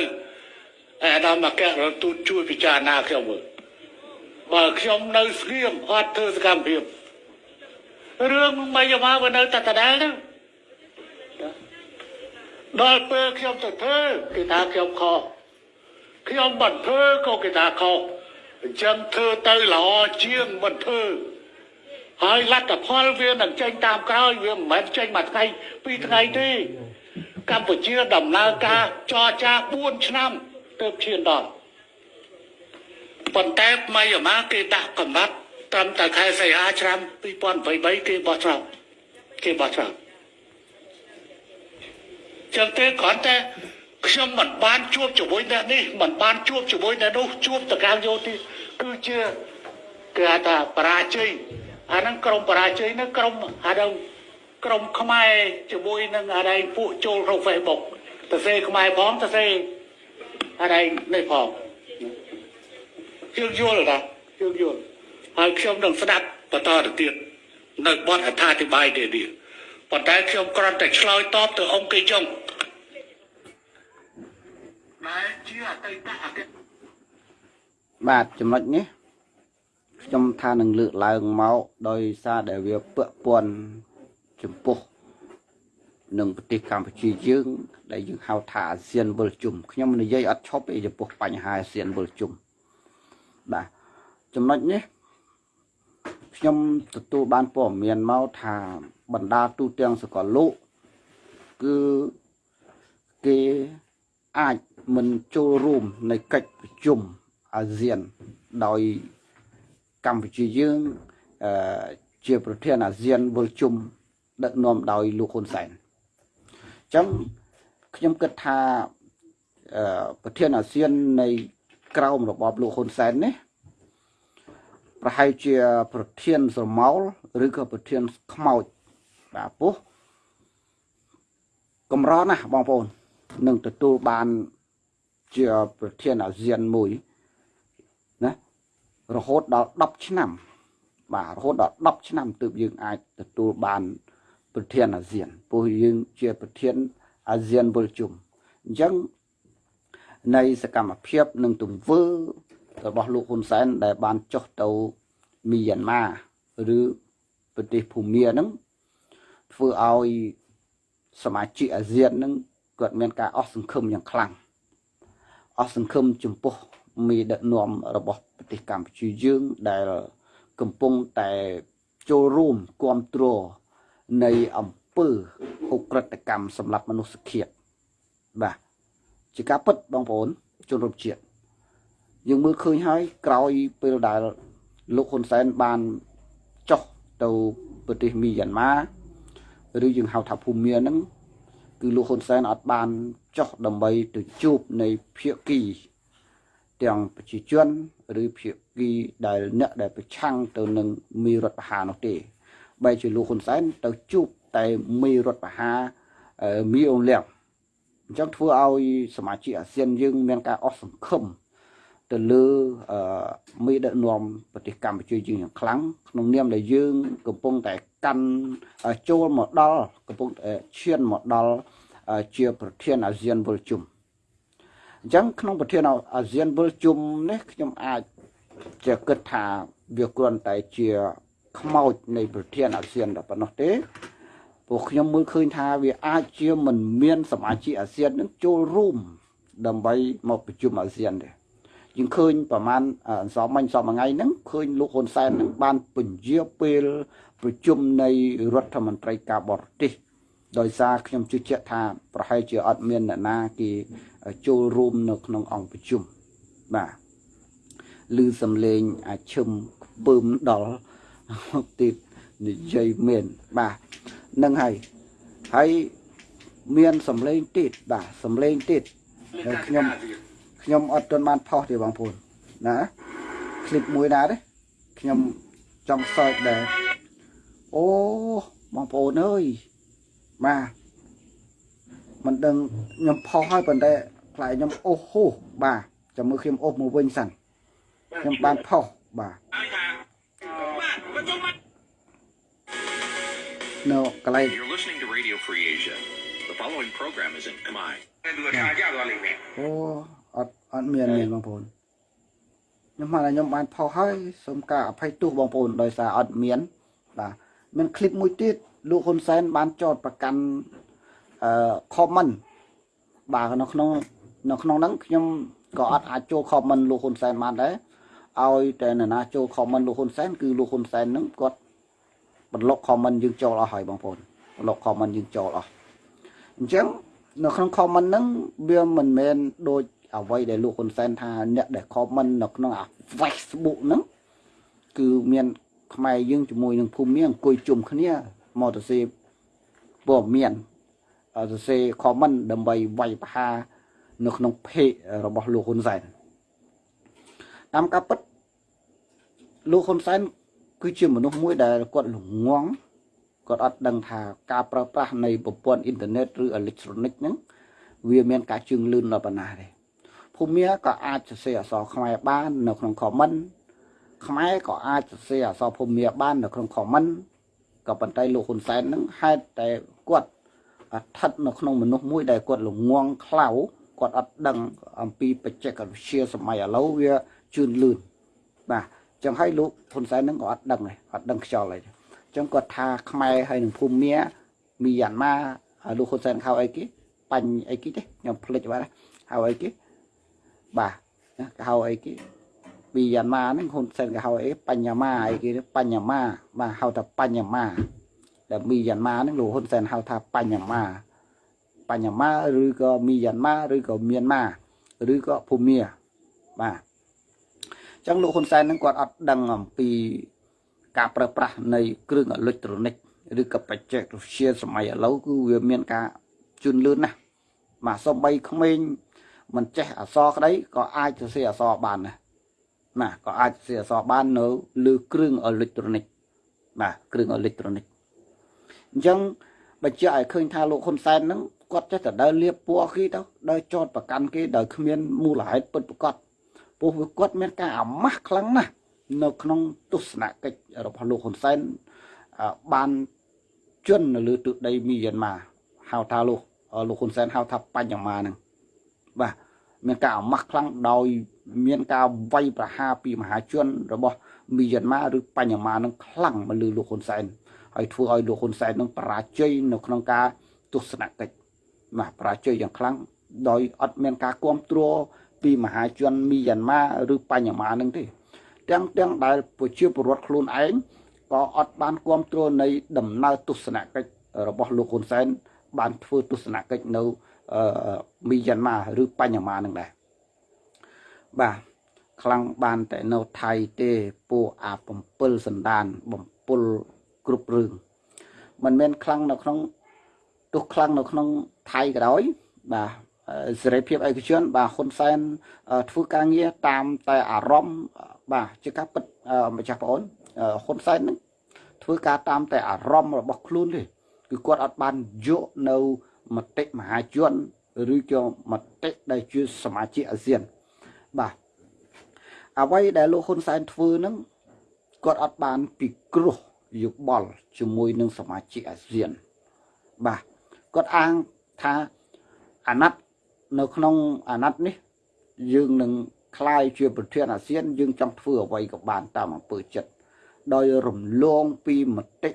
អាដាមមកកែរទូតជួយពិចារណាខ្ញុំមើលបើខ្ញុំនៅស្ងៀមអត់ធ្វើសកម្មភាពរឿងមិនយកមកនៅតែដដែលហ្នឹង ដល់ពេលខ្ញុំទៅធ្វើគេថាខ្ញុំខុសខ្ញុំមិនធ្វើក៏គេថាខុសអញ្ចឹងធ្វើទៅល្អជាងមិនធ្វើហើយលទ្ធផលវានឹងចេញតាមក្រោយវាមិនមែនចេញមួយថ្ងៃពីរថ្ងៃទេកម្ពុជាដំណើរការចរចា4ឆ្នាំទើបឈានដល់ប៉ុន្តែថ្មីអាម៉ាគេដាក់កំណត់ត្រឹមតែខែសីហាឆ្នាំ2023គេបោះឆ្នោតគេបោះឆ្នោត ចឹងទេគ្រាន់តែខ្ញុំមិនបានជួបជាមួយអ្នកនេះមិនបានជួបជាមួយអ្នកនោះជួបតកាងយោទីគឺជាគេហៅថាបរាជ័យអាហ្នឹងក្រុមបរាជ័យហ្នឹងក្រុមអាហ្នឹងក្រុមខ្មែរជាមួយនឹងអានេះពួកចូលក្នុង Facebook ទៅសេខ្មែរផងទៅសេអានេះនេះផងយើងយល់ណាយើងយល់ហើយខ្ញុំនឹងស្ដាប់បន្តទៅទៀតនៅបទអត្ថាធិប្បាយនេះ ប៉ុន្តែខ្ញុំគ្រាន់តែឆ្លើយតបទៅអង្គគេចុងដែលជាអតីតអតីតបាទចំណុចនេះខ្ញុំថានឹងលើកឡើងមកដោយសារដែលវាពាក់ព័ន្ធចំពោះនឹងប្រទេសកម្ពុជាយើង ដែលយើងហៅថាអាស៊ានវិលជុំខ្ញុំនិយាយអត់ឈប់ពីចំពោះបញ្ហាអាស៊ានវិលជុំបាទចំណុចនេះ ខ្ញុំទទួលបានព័ត៌មានមកថាបណ្ដាទូទាំងសកលលោកគឺគេអាចមិនចូលរួមในកិច្ចប្រជុំអាស៊ានដោយកម្ពុជាយើងអឺជាប្រធានអាស៊ានវិលជុំដឹកនាំដោយលោកហ៊ុនសែនអញ្ចឹងខ្ញុំគិតថាអឺប្រធានអាស៊ាននៃក្រមរបបលោកហ៊ុនសែននេះ ប្រហែលជាប្រធានស្រមោលឬក៏ប្រធានខ្មោចបាទពោះកម្រណាស់បងប្អូននឹងទទួលបានជាប្រធានអាស៊ានមួយណារហូតដល់10ឆ្នាំ បាទរហូតដល់10ឆ្នាំទើបយើងអាចទទួលបានប្រធានអាស៊ានព្រោះយើងជាប្រធានអាស៊ានវិលជុំអញ្ចឹងនៃសកម្មភាពនិងទង្វើ របស់លោកហ៊ុនសែនដែលបានចុះទៅមីយ៉ាន់ម៉ាឬប្រទេសភូមាហ្នឹងធ្វើឲ្យសមាជិកអាស៊ានហ្នឹងគាត់មានការអស់សង្ឃឹមយ៉ាងខ្លាំងអស់សង្ឃឹមចំពោះមេដឹកនាំរបស់ប្រទេសកម្ពុជាយើងដែលកំពុងតែចូលរួមគ្រប់គ្រងនៃអង្គើអ ுக ្រិតកម្មសម្រាប់មនុស្សជាតិបាទជាការពិតបងប្អូនជនរួមជាតិ យើងមើលឃើញហើយក្រោយពេលដែលលោកហ៊ុនសែនបានចុះទៅប្រទេសមីយ៉ាន់ម៉ាឬយើងហៅថាភូមាហ្នឹងគឺលោកហ៊ុនសែនអត់បានចុះដើម្បីទៅជួបនៃភាគីទាំងប្រជាជនឬភាគីដែលអ្នកដែលប្រឆាំងទៅនឹងមីរដ្ឋបហានោះទេបែរជាលោកហ៊ុនសែនទៅជួបតែមីរដ្ឋបហាមីអងលៀងអញ្ចឹងធ្វើឲ្យសមាជិកអាស៊ានយើងមានការអស់សង្ឃឹម ទៅលើមេដឹកនាំប្រទេសកម្ពុជាយើងយ៉ាងខ្លាំងក្នុងនាមដែលយើង កំពុងតែកាន់ចូលមកដល់កំពុងតែឈានមកដល់ជាប្រធានអាស៊ានវិលជុំអញ្ចឹងក្នុងប្រធានអាស៊ានវិលជុំនេះខ្ញុំអាចជាគិតថាវាគ្រាន់តែជាខ្មោចនៃប្រធានអាស៊ានតែប៉ុណ្ណោះទេពួកខ្ញុំមើលឃើញថាវាអាចជាមិនមានសមាជិកអាស៊ាននឹងចូលរួមដើម្បីមកប្រជុំអាស៊ានទេ យើងឃើញប្រហែលអន្សមមិញសមថ្ងៃហ្នឹងឃើញលោកហ៊ុនសែននឹងបានពន្យាពេលប្រជុំនៃរដ្ឋមន្ត្រីការបរទេសដោយសារខ្ញុំជឿជាក់ថាប្រហែលជាអត់មានអ្នកណាគេចូលរួមនៅក្នុងអង្គប្រជុំបាទឮសំឡេងអាឈឹមពើមដល់ទៀតនិយាយមែនបាទនឹងហើយហើយមានសំឡេងទៀតបាទសំឡេងទៀតខ្ញុំ ខ្ញុំអត់ទាន់បានផុសទេបងប្អូនណាคลิปមួយណាទេខ្ញុំចង់សើចដែរអូបងប្អូនអើយបាទមិនដឹងខ្ញុំផុសហើយប៉ុន្តែខ្លាចខ្ញុំអូសហូបាទចាំមើលខ្ញុំអូសមកវិញសិនខ្ញុំបានផុសបាទនៅកន្លែង You're listening to Radio Free Asia. The following program is in Khmer. អូ អត់អត់មានមានបងប្អូនខ្ញុំមកខ្ញុំបានផុសហើយសូមការអភ័យទោសបងប្អូនដោយសារអត់មានបាទមានคลิปមួយទៀតលោកហ៊ុនសែនបានចោតប្រកាន់អឺ comment បាទនៅក្នុងនៅក្នុងហ្នឹងខ្ញុំក៏អត់អាចចូល comment លោកហ៊ុនសែនបានដែរឲ្យតែនរណាចូល comment លោកហ៊ុនសែនគឺលោកហ៊ុនសែនហ្នឹងគាត់បន្លុក comment យើងចូលអស់ហើយបងប្អូនបន្លុក comment យើងចូលអស់អញ្ចឹងនៅក្នុង comment ហ្នឹងវាមិនមែនដូច អ្វីដែលលោកហ៊ុនសែនថាអ្នកដែល comment នៅក្នុងអា Facebook ហ្នឹងគឺមានខ្មែរយើងជាមួយនឹងភូមិមានអង្គុយជុំគ្នាមកទៅសេព័ត៌មានទៅសេ comment ដើម្បីវាយប្រហារនៅក្នុងเพจរបស់លោកហ៊ុនសែនតាមការពិតលោកហ៊ុនសែនគឺជាមនុស្សមួយដែលគាត់ល្ងងគាត់អត់ដឹងថាការប្រើប្រាស់នៃប្រព័ន្ធអ៊ីនធឺណិតឬអេឡិចត្រូនិកហ្នឹងវាមានការជឿនលឿនដល់ប៉ុណ្ណាទេ ភូមិក៏អាចសរសេរអក្សរខ្មែរបាននៅក្នុង comment ខ្មែរក៏អាចសរសេរអក្សរភូមិបាននៅក្នុង comment ក៏ប៉ុន្តែលោកហ៊ុនសែនហ្នឹងហេតុតែគាត់ស្ថិតនៅក្នុងមនុស្សមួយដែលគាត់ល្ងងខ្លៅគាត់អត់ដឹងអំពីបច្ចេកវិទ្យាសម័យឥឡូវវាជឿនលឿនបាទចឹងហើយលោកហ៊ុនសែនហ្នឹងក៏អត់ដឹងដែរអត់ដឹងខ្យល់អីចឹងគាត់ថាខ្មែរហើយនឹងភូមិមាមីយ៉ាន់ម៉ាហើយលោកហ៊ុនសែនហៅអីគេបាញ់អីគេទេខ្ញុំភ្លេចបាត់ហៅអីគេ បាទហៅអីគេមីយ៉ាន់ម៉ាហ្នឹងហ៊ុនសែនគេហៅអីបញ្ញាម៉ាអីគេបញ្ញាម៉ាបាទហៅថាបញ្ញាម៉ាដែលមីយ៉ាន់ម៉ាហ្នឹងលោកហ៊ុនសែនហៅថាបញ្ញាម៉ាបញ្ញាម៉ាឬក៏មីយ៉ាន់ម៉ាឬក៏មៀនម៉ាឬក៏ភូមាបាទចឹងលោកហ៊ុនសែនហ្នឹងគាត់អត់ដឹងអំពីការប្រើប្រាស់នៃគ្រឿងអេឡិចត្រូនិកឬក៏បច្ចេកវិទ្យាសម័យឥឡូវគឺវាមានការជឿនលឿនណាស់បាទសំបីក្មេង មិនចេះអក្សរក្តីក៏អាចសរសេរអក្សរបានដែរណាក៏អាចសរសេរអក្សរបាននៅលើគ្រឿងអេឡិចត្រូនិកបាទគ្រឿងអេឡិចត្រូនិកអញ្ចឹងបញ្ជាក់ឲ្យឃើញថាលោកហ៊ុនសែនហ្នឹងគាត់ចេះតែដើរលៀបពណ៌គេទៅដើរចោតប្រកាន់គេដោយគ្មានមូលហេតុពិតប្រាកដព្រោះវាគាត់មានការអាម៉ាស់ខ្លាំងណាស់នៅក្នុងទស្សនកិច្ចរបស់លោកហ៊ុនសែនបានជន់នៅលើទឹកដីមីយ៉ាន់ម៉ាហៅថាលោកលោកហ៊ុនសែនហៅថាបញ្ញមាហ្នឹងបាទ មានការអាម៉ាស់ខ្លាំងដោយមានការវាយប្រហារពីមហាជនរបស់មីយ៉ាន់ម៉ាឬបញ្ញមានឹងខ្លាំងមកលើលោកហ៊ុនសែនហើយធ្វើឲ្យលោកហ៊ុនសែននឹងបរាជ័យនៅក្នុងការទស្សនកិច្ចបាទបរាជ័យយ៉ាងខ្លាំងដោយអត់មានការគ្រប់គ្រងពីមហាជនមីយ៉ាន់ម៉ាឬបញ្ញមានឹងទេ ទាំងទាំងដែលប្រជាពលរដ្ឋខ្លួនឯងក៏អត់បានគ្រប់គ្រងនៃដំណើរទស្សនកិច្ចរបស់លោកហ៊ុនសែនបានធ្វើទស្សនកិច្ចនៅ មីយ៉ាន់ម៉ាឬបញ្ញមានឹងដែរបាទខ្លាំងបានតែនៅថៃទេពួកអា7សណ្ដានបំពុលគ្រប់រឿងមិនមែនខ្លាំងនៅក្នុងទោះខ្លាំងនៅក្នុងថៃក៏ដោយបាទសេរីភាពឯកជនបាទហ៊ុនសែនធ្វើការងារតាមតែអារម្មណ៍បាទជាការពិតម្ចាស់បងអូនហ៊ុនសែននឹងធ្វើការតាមតែអារម្មណ៍របស់ខ្លួនទេគឺគាត់អត់បានយកនៅ មតិមហាជនឬក៏មតិដែលជាសមាជិកអាស៊ានបាទអ្វីដែលលោកហ៊ុនសែនធ្វើនឹងគាត់អត់បានពិគ្រោះយោបល់ជាមួយនឹងសមាជិកអាស៊ានបាទគាត់អាងថាអាណត្តិនៅក្នុងអាណត្តិនេះយើងនឹងคล้ายជាប្រធានអាស៊ាន យើងចង់ធ្វើអ្វីក៏បានតាមអំពើចិត្តដោយរំលងពីមតិ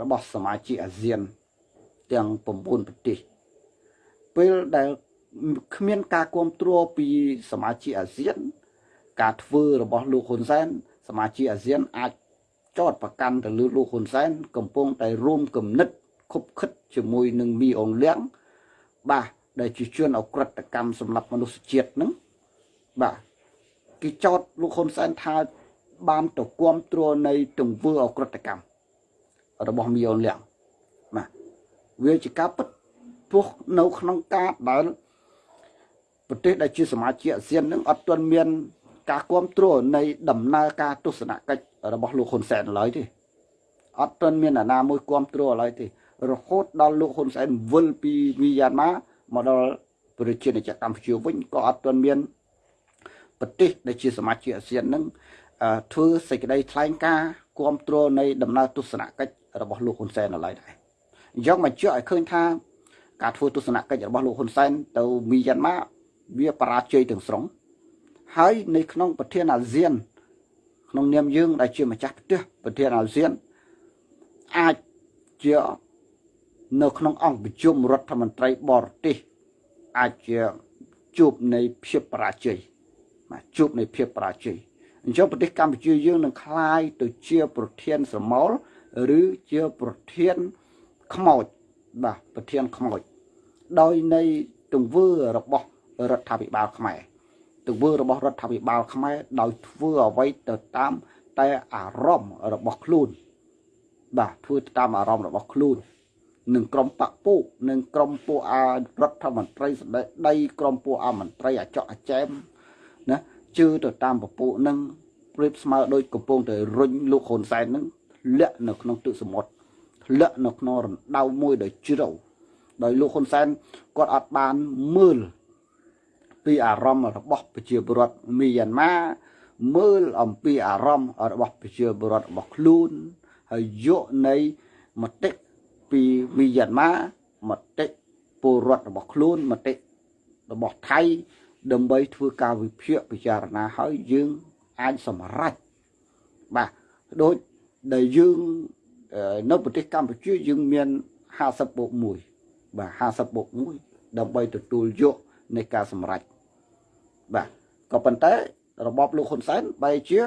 របស់សមាជិកអាស៊ាន ទាំង9ប្រទេសពេលដែលគ្មានការគ្រប់គ្រងពីសមាជិកអាស៊ាន ការធ្វើរបស់លោកហ៊ុនសែនសមាជិកអាស៊ានអាចចោតប្រកាន់ទៅលើលោកហ៊ុនសែនកំពុងតែរួមគំនិតខុបខិតជាមួយនឹងមីអងលៀងបាទដែលជាជនអក្រិតកម្មសម្រាប់មនុស្សជាតិហ្នឹងបាទគេចោតលោកហ៊ុនសែនថាបានទៅគ្រប់គ្រងនៃទង្វើអក្រិតកម្មរបស់មីអងលៀងបាទ វាជាការពិតព្រោះនៅក្នុងការដែលប្រទេសដែលជាសមាជិកអាស៊ាននឹងអត់ទាន់មាន ការគ្រប់គ្រងនៃដំណើរការទស្សនកិច្ចរបស់លោកហ៊ុនសែនឡើយទេអត់ទាន់មានអាណាមួយគ្រប់គ្រងឡើយទេ រហូតដល់លោកហ៊ុនសែនវិលពីមីយ៉ាន់ម៉ាមកដល់ប្រជាជាតិកម្ពុជាវិញក៏អត់ទាន់មានប្រទេសដែលជាសមាជិកអាស៊ាននឹងធ្វើសេចក្តីថ្លែងការណ៍គ្រប់គ្រងនៃដំណើរទស្សនកិច្ចរបស់លោកហ៊ុនសែននៅឡើយដែរ អញ្ចឹងមកជឿឲ្យឃើញថាការធ្វើទស្សនកិច្ចរបស់លោកហ៊ុនសែនទៅមីយ៉ាន់ម៉ាវាបរាជ័យទាំងស្រុងហើយនៅក្នុងប្រធានអាស៊ាន ក្នុងនាមយើងដែលជាម្ចាស់ផ្ទះប្រធានអាស៊ានអាចជានៅក្នុងអង្គប្រជុំរដ្ឋមន្ត្រីបរទេសអាចជាជួបនៃភាពបរាជ័យបាទជួបនៃភាពបរាជ័យអញ្ចឹងប្រទេសកម្ពុជាយើងនឹងคลายទៅជាប្រធានស្រមោលឬជាប្រធាន ខ្មោចបាទប្រធានខ្មោចដោយនៃទង្វើរបស់រដ្ឋាភិបាលខ្មែរទង្វើរបស់រដ្ឋាភិបាលខ្មែរដោយធ្វើអ្វីទៅតាមតែអារម្មណ៍របស់ខ្លួន បាទធ្វើតាមអារម្មណ៍របស់ខ្លួននឹងក្រុមបកពុនិងក្រុមពួកអារដ្ឋមន្ត្រីសម្ដេចដីក្រុមពួកអាមន្ត្រីអាចកអចែមណាជឿទៅតាមពពួកនឹងប្រៀបស្មើដូចកំពុងតែរុញលោកហ៊ុនសែននឹងលាក់នៅក្នុងទឹកសមុទ្រ ធ្លាក់នៅក្នុងរណ្ដៅមួយដ៏ជ្រៅដោយលោកហ៊ុនសែនគាត់អត់បានមើលពីអារម្មណ៍របស់ប្រជាពលរដ្ឋមីយ៉ាន់ម៉ាមើលអំពីអារម្មណ៍របស់ប្រជាពលរដ្ឋរបស់ខ្លួនហើយយកនៃមតិពីមីយ៉ាន់ម៉ាមតិពលរដ្ឋរបស់ខ្លួនមតិរបស់ថៃដើម្បីធ្វើការវិភាគពិចារណាហើយយើងអាចសម្រេចបាទដូចដែលយើង នៅប្រទេសកម្ពុជាយើងមាន50បូក1បាទ50បូក1ដើម្បីទទួលយកនៃការសម្រេចបាទក៏ប៉ុន្តែរបបលោកហ៊ុនសែនបែរជា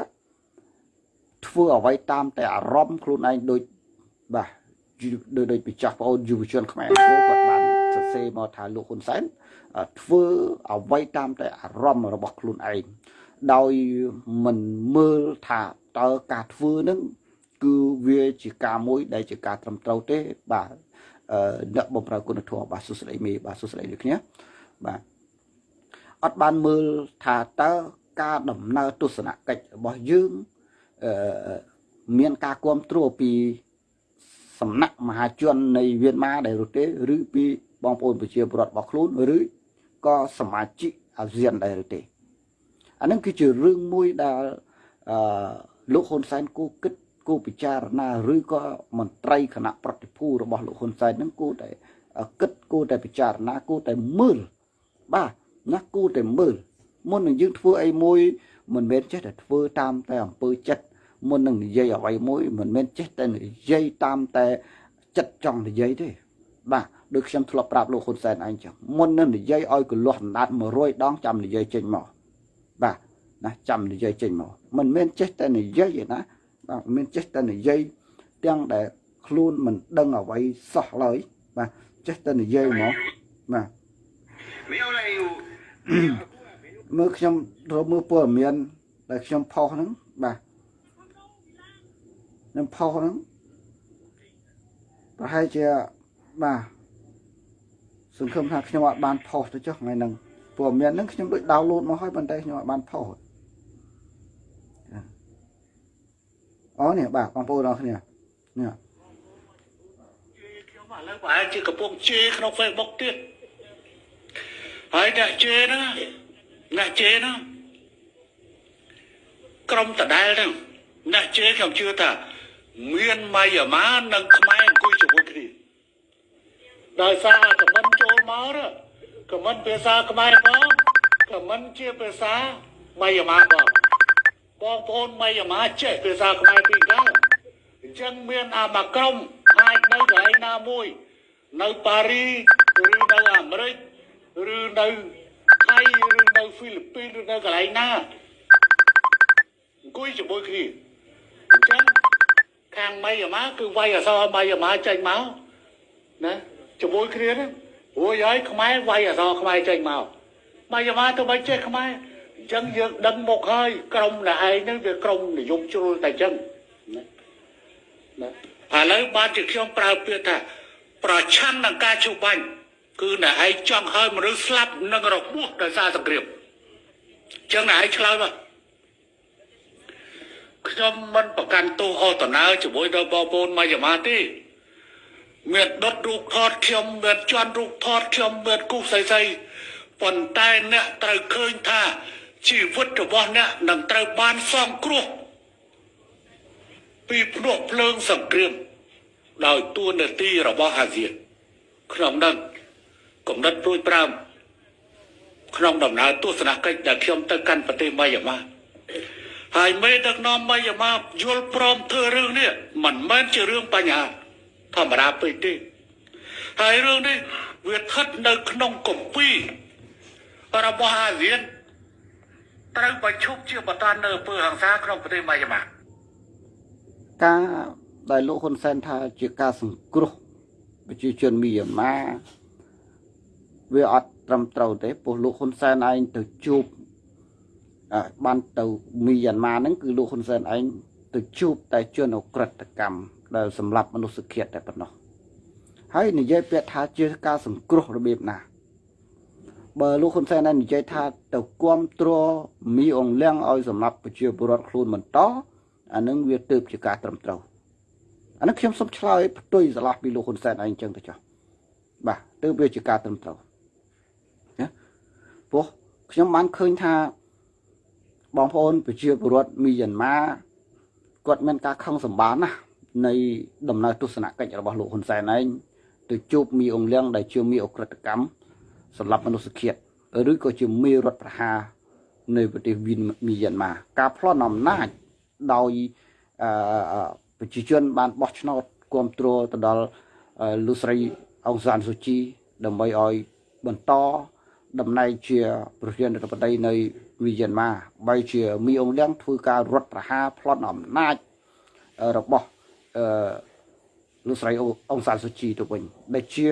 ធ្វើអ្វីតាមតែអារម្មណ៍ខ្លួនឯងដូចបាទដូចដូចពីចាស់ប្អូនយុវជនខ្មែរអង្គគាត់បានសរសេរមកថាលោកហ៊ុនសែនធ្វើអ្វីតាមតែអារម្មណ៍របស់ខ្លួនឯងដោយមិនមើលថាតើការធ្វើនឹង គឺវាជាការមួយដែលជាការត្រឹមត្រូវទេបាទអ្នកបំរើគុណធម៌បាទសុស្ដីមេបាទសុស្ដីលោកគ្នាបាទអត់បានមើលថាតើការដំណើរទស្សនកិច្ចរបស់យើងអឺមានការគ្រប់គ្រងពីសំណាក់មហាជននៃវៀតម៉ាដែលរត់ទេឬពីបងប្អូនប្រជាពលរដ្ឋរបស់ខ្លួនឬក៏សមាជិកអាស៊ានដែរទេអានឹងគឺជារឿងមួយដែលអឺលោកហ៊ុនសែនគូគិត គូពិចារណាឬក៏មន្ត្រីគណៈប្រតិភូរបស់លោកហ៊ុនសែននឹងគូតែគិតគូតែពិចារណាគូតែមើលបាទណាគូតែមើលមុននឹងយើងធ្វើអីមួយមិនមែនចេះតែធ្វើតាមតែអំពើចិត្តមុននឹងនិយាយអ្វីមួយមិនមែនចេះតែនិយាយតាមតែចិត្តចង់និយាយទេបាទដូចខ្ញុំធ្លាប់ប្រាប់លោកហ៊ុនសែនឯងចឹងមុននឹងនិយាយឲ្យកលាស់អណ្ដាត100ដងចាំនិយាយចេញមកបាទណាចាំនិយាយចេញមកមិនមែនចេះតែនិយាយទេណាបាទ មិនមែនចេះតែនិយាយទាំងដែលខ្លួនមិនដឹងអ្វីសោះឡើយបាទចេះតែនិយាយមកបាទមើលខ្ញុំរកមើលព័ត៌មានដែលខ្ញុំផុសហ្នឹងបាទខ្ញុំផុសហ្នឹងប្រហែលជាបាទសង្ឃឹមថាខ្ញុំអាចបានផុសទៅចុះថ្ងៃហ្នឹងព័ត៌មានហ្នឹងខ្ញុំដូច download មកហើយប៉ុន្តែខ្ញុំអាចបានផុស អូនេះបាទបងប្អូនអរគ្នានេះខ្ញុំឥឡូវប្រហែលជាកំពុងជេរក្នុង Facebook ទៀតហើយអ្នកជេរហ្នឹងអ្នកជេរហ្នឹងក្រុមដដែលហ្នឹងអ្នកជេរខ្ញុំជឿថាមានម៉ៃអាម៉ានិងខ្មែរអង្គុយជាមួយគ្នាដោយសារខមមិនចូលមកខមមិនភាសាខ្មែរផងខមមិនជាភាសាម៉ៃអាម៉ាផង បងប្អូនម៉ៃអាម៉ាចេះភាសាខ្មែរពីកាលអញ្ចឹងមានអាមកក្រុមអាចនៅកន្លែងណាមួយនៅប៉ារីឬនៅអាមេរិកឬនៅថៃឬនៅហ្វីលីពីនឬនៅកន្លែងណាអង្គុយជាមួយគ្នាអញ្ចឹងខាងម៉ៃអាម៉ាគឺវាយអសរម៉ៃអាម៉ាចេញមកណាជាមួយគ្នាហ្នឹងរួចហើយខ្មែរវាយអសរខ្មែរចេញមកម៉ៃអាម៉ាទៅមិនចេះខ្មែរ អញ្ចឹងយើងដឹងមកហើយក្រុមអ្នកឯងហ្នឹងវាក្រុមនិយមជ្រុលតែអញ្ចឹងណាណាឥឡូវបានជាខ្ញុំប្រើពាក្យថា ប្រឆាំងនឹងការជួបបាញ់គឺអ្នកឯងចង់ឲ្យមនុស្សស្លាប់និងរបួសដោយសារសង្គ្រាមអញ្ចឹងអ្នកឯងឆ្លើយមកខ្ញុំមិនប្រកាន់ទោសអតនាជាមួយដល់បងប្អូនមកយាមាទេមានដុតរូបថតខ្ញុំមានជន់រូបថតខ្ញុំមានគូសស្អីស្អីប៉ុន្តែអ្នកត្រូវឃើញថា ជីវិតរបស់អ្នកនឹងត្រូវបានសងគ្រោះពីភ្នក់ភ្លើងសង្គ្រាមដោយទួនាទីរបស់អាស៊ានក្នុងនឹងកំណត់ព្រួយប្រាំក្នុងដំណើរទស្សនកិច្ចដែលខ្ញុំទៅកាន់ប្រទេសម៉ាយ៉ាម៉ាហើយមេដឹកនាំម៉ាយ៉ាម៉ាយល់ព្រមធ្វើរឿងនេះមិនមែនជារឿងបញ្ហាធម្មតាពេកទេហើយរឿងនេះវាស្ថិតនៅក្នុងគម្ពីររបស់អាស៊ាន ត្រូវបញ្ឈប់ជាបន្តនៅអំពើហិង្សាក្នុងប្រទេសម៉ាយ៉ាម៉ាការដែលលោកហ៊ុនសែនថាជាការសង្គ្រោះប្រជាជនមីយ៉ាន់ម៉ាវាអត់ត្រឹមត្រូវទេព្រោះលោកហ៊ុនសែនឯងទៅជួបអ่าបានទៅមីយ៉ាន់ម៉ាហ្នឹងគឺលោកហ៊ុនសែនឯងទៅជួបតែជនអក្រិតកម្មដែលសម្លាប់មនុស្សជាតិតែប៉ុណ្ណោះហើយនិយាយពាក្យថាជាការសង្គ្រោះរបៀបណា បើលោកហ៊ុនសែនឯងនិយាយថាទៅគាំទ្រមីអងលៀងឲ្យសម្លាប់ប្រជាពលរដ្ឋខ្លួនបន្តអានឹងវាទើបជាការត្រឹមត្រូវអានេះខ្ញុំសូមឆ្លើយផ្ទុយស្រឡះពីលោកហ៊ុនសែនឯងចឹងទៅចុះបាទទើបវាជាការត្រឹមត្រូវណាព្រោះខ្ញុំបានឃើញថាបងប្អូនប្រជាពលរដ្ឋមីយ៉ាន់ម៉ាគាត់មានការខឹងសម្បានណាស់នៃដំណើរទស្សនកិច្ចរបស់លោកហ៊ុនសែនឯងទៅជួបមីអងលៀងដែលជាមីអក្រិតកម្ម សម្រាប់មនុស្សជាតិឬក៏ជាមីរដ្ឋប្រហារនៅប្រទេសវីនមីយ៉ាន់ម៉ាការប្លន់អំណាចដោយអឺប្រជាជនបានបោះឆ្នោតគ្រប់គ្រងទៅដល់លោកស្រីអង្សានស៊ូជី ដើម្បីឲ្យបន្តតំណែងជាប្រធានាធិបតីនៃវីយ៉ាន់ម៉ាបីជាមីអងលៀងធ្វើការរដ្ឋប្រហារប្លន់អំណាចរបស់អឺលោកស្រីអង្សានស៊ូជីទៅវិញដែលជា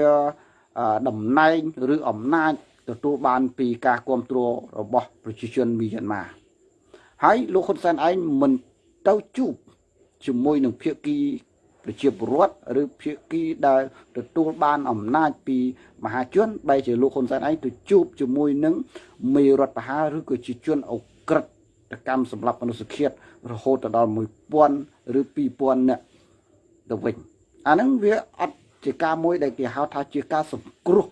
តំណែងឬអំណាចទទួលបានពីការគ្រប់គ្រងរបស់ប្រជាជនមីយ៉ាន់ម៉ាហើយលោកហ៊ុនសែនឯងមិនទៅជួបជាមួយនឹងភាគីប្រជាពលរដ្ឋឬភាគីដែលទទួលបានអំណាចពីមហាជនបែរជាលោកហ៊ុនសែនឯងទៅជួបជាមួយនឹងមេរដ្ឋបហាឬក៏ជាជនអក្រិតកម្មសម្រាប់មនុស្សជាតិរហូតដល់1000ឬ2000នាក់ទៅវិញអាហ្នឹងវាអត់ ជាការមួយដែលគេហៅថាជាការសង្គ្រោះ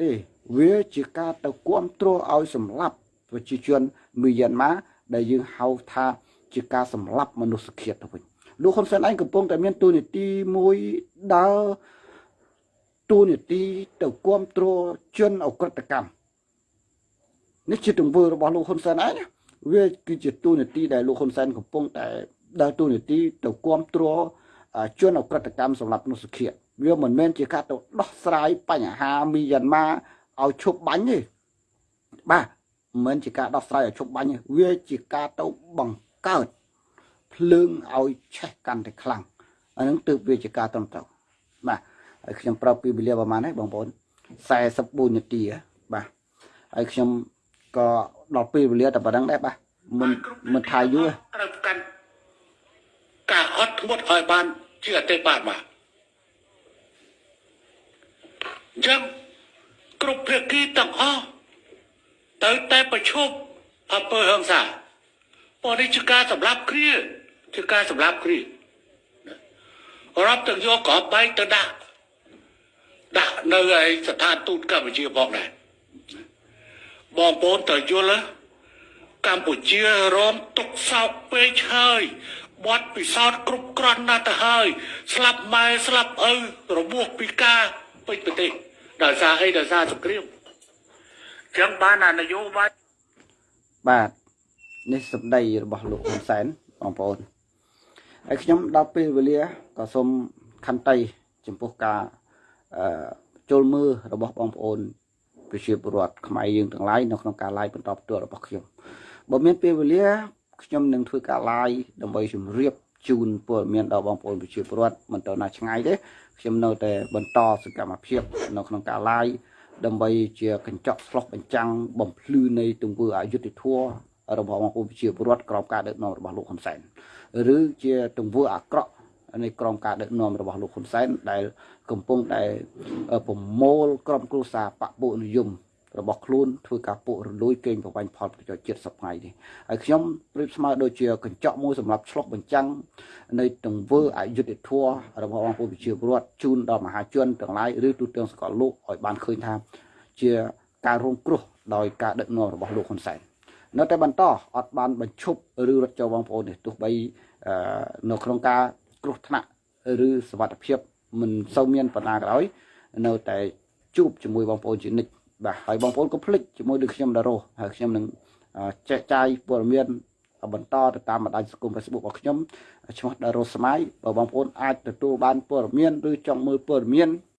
ទេវាជាការទៅគ្រប់គ្រងឲ្យសម្លាប់ប្រជាជនមីយ៉ាន់ម៉ាដែលយើងហៅថាជាការសម្លាប់មនុស្សជាតិទៅវិញលោកហ៊ុនសែនឯងកំពុងតែមានទូនីតិមួយដើរទូនីតិទៅគ្រប់គ្រងជនអក្រិតកម្មនេះជាទង្វើរបស់លោកហ៊ុនសែនឯងវាគឺជាទូនីតិដែលលោកហ៊ុនសែនកំពុងតែដើរទូនីតិទៅគ្រប់គ្រងជនអក្រិតកម្មសម្រាប់មនុស្សជាតិ វាមិនមែនជាការទៅដោះស្រាយបញ្ហាមីយ៉ាន់ម៉ាឲ្យឈប់បាញ់ទេបាទមិនមែនជាការដោះស្រាយឲ្យឈប់បាញ់ទេវាជាការទៅបង្កើតភ្លើងឲ្យឆេះកាន់តែខ្លាំងអានឹងទើបវាជាការត្រឹមត្រូវបាទហើយខ្ញុំប្រាប់ពីវេលាប្រហែលហ្នឹងបងប្អូន44នាទីបាទហើយខ្ញុំក៏ដល់ពេលវេលាតែប៉ុណ្្នឹងដែរបាទមិនមិនថាយូរទេត្រូវកាន់ការអត់ធ្មត់ឲ្យបានជាអតិបាទបាទ អញ្ចឹងគ្រប់ភាគីទាំងអស់ត្រូវតែប្រឈប់អំពើហិង្សាព្រោះនេះជាការសម្លាប់គ្នាជាការសម្លាប់គ្នារាប់ទាំងយកក្របបែកទៅដាក់ដាក់នៅឯស្ថានទូតកម្ពុជាផងដែរបងប្អូនត្រូវយល់ណាកម្ពុជារងទុកសោកពេកហើយបត់ពិសោធន៍គ្រប់គ្រាន់ណាស់ទៅហើយស្លាប់ម៉ែស្លាប់ឪរបួសពីការ ពេញប្រទេសដោយសារអីដោយសារសង្គ្រាមអញ្ចឹងបានអានយោបាយបាទនេះសម្ដីរបស់លោកហ៊ុនសែនបងប្អូនហើយខ្ញុំដល់ពេលវេលាក៏សូមខន្តីចំពោះការអឺចូលមើលរបស់បងប្អូនប្រជាពលរដ្ឋខ្មែរយើងទាំងឡាយនៅក្នុងការ live បន្តផ្ទាល់របស់ខ្ញុំបើមានពេលវេលាខ្ញុំនឹងធ្វើការ live ដើម្បីជម្រាបជូនព័ត៌មានដល់បងប្អូនប្រជាពលរដ្ឋមិនទៅណាឆ្ងាយទេ ខ្ញុំនៅតែបន្តសកម្មភាព នៅក្នុងការ live ដើម្បីជាកញ្ចក់ឆ្លុះបញ្ចាំងបំភ្លឺនៃទង្វើអយុត្តិធម៌របស់បងប្អូនប្រជាពលរដ្ឋក្រោមការដឹកនាំរបស់លោកហ៊ុនសែនឬជាទង្វើអាក្រក់នៃក្រមការដឹកនាំរបស់លោកហ៊ុនសែនដែល កំពុងតែប្រមូលក្រុមគ្រួសារបពុនិយម របស់ខ្លួនធ្វើការពុករលួយកេងប្រវ័ញ្ចផលប្រយោជន៍ជាតិសប្ងៃនេះហើយខ្ញុំប្រៀបស្មើដូចជាកញ្ចក់មួយសម្រាប់ឆ្លុះបញ្ចាំងនៃទង្វើអយុត្តិធម៌របស់បងប្អូនប្រជាពលរដ្ឋជូនដល់មហាជនទាំងឡាយឬទូទាំងសកលលោកឲ្យបានឃើញថា ជាការរងគ្រោះដោយការដឹកនាំរបស់លោកហ៊ុនសែននៅតែបន្តអត់បានបញ្ឈប់ឬរត់ចូលបងប្អូននេះទោះបីនៅក្នុងការគ្រោះថ្នាក់ឬសវត្ថភាពមិនសូវមានបណ្ណាក៏ដោយនៅតែជួបជាមួយបងប្អូនជានិច្ច បាទហើយបងប្អូនក៏ភ្លេចជាមួយនឹងខ្ញុំដារ៉ូហើយខ្ញុំនឹងចែកចាយព័ត៌មានបន្តទៅតាមបណ្ដាញសង្គម Facebook របស់ខ្ញុំឈ្មោះដារ៉ូស្មៃបើបងប្អូនអាចទទួលបានព័ត៌មានឬចង់មើលព័ត៌មាន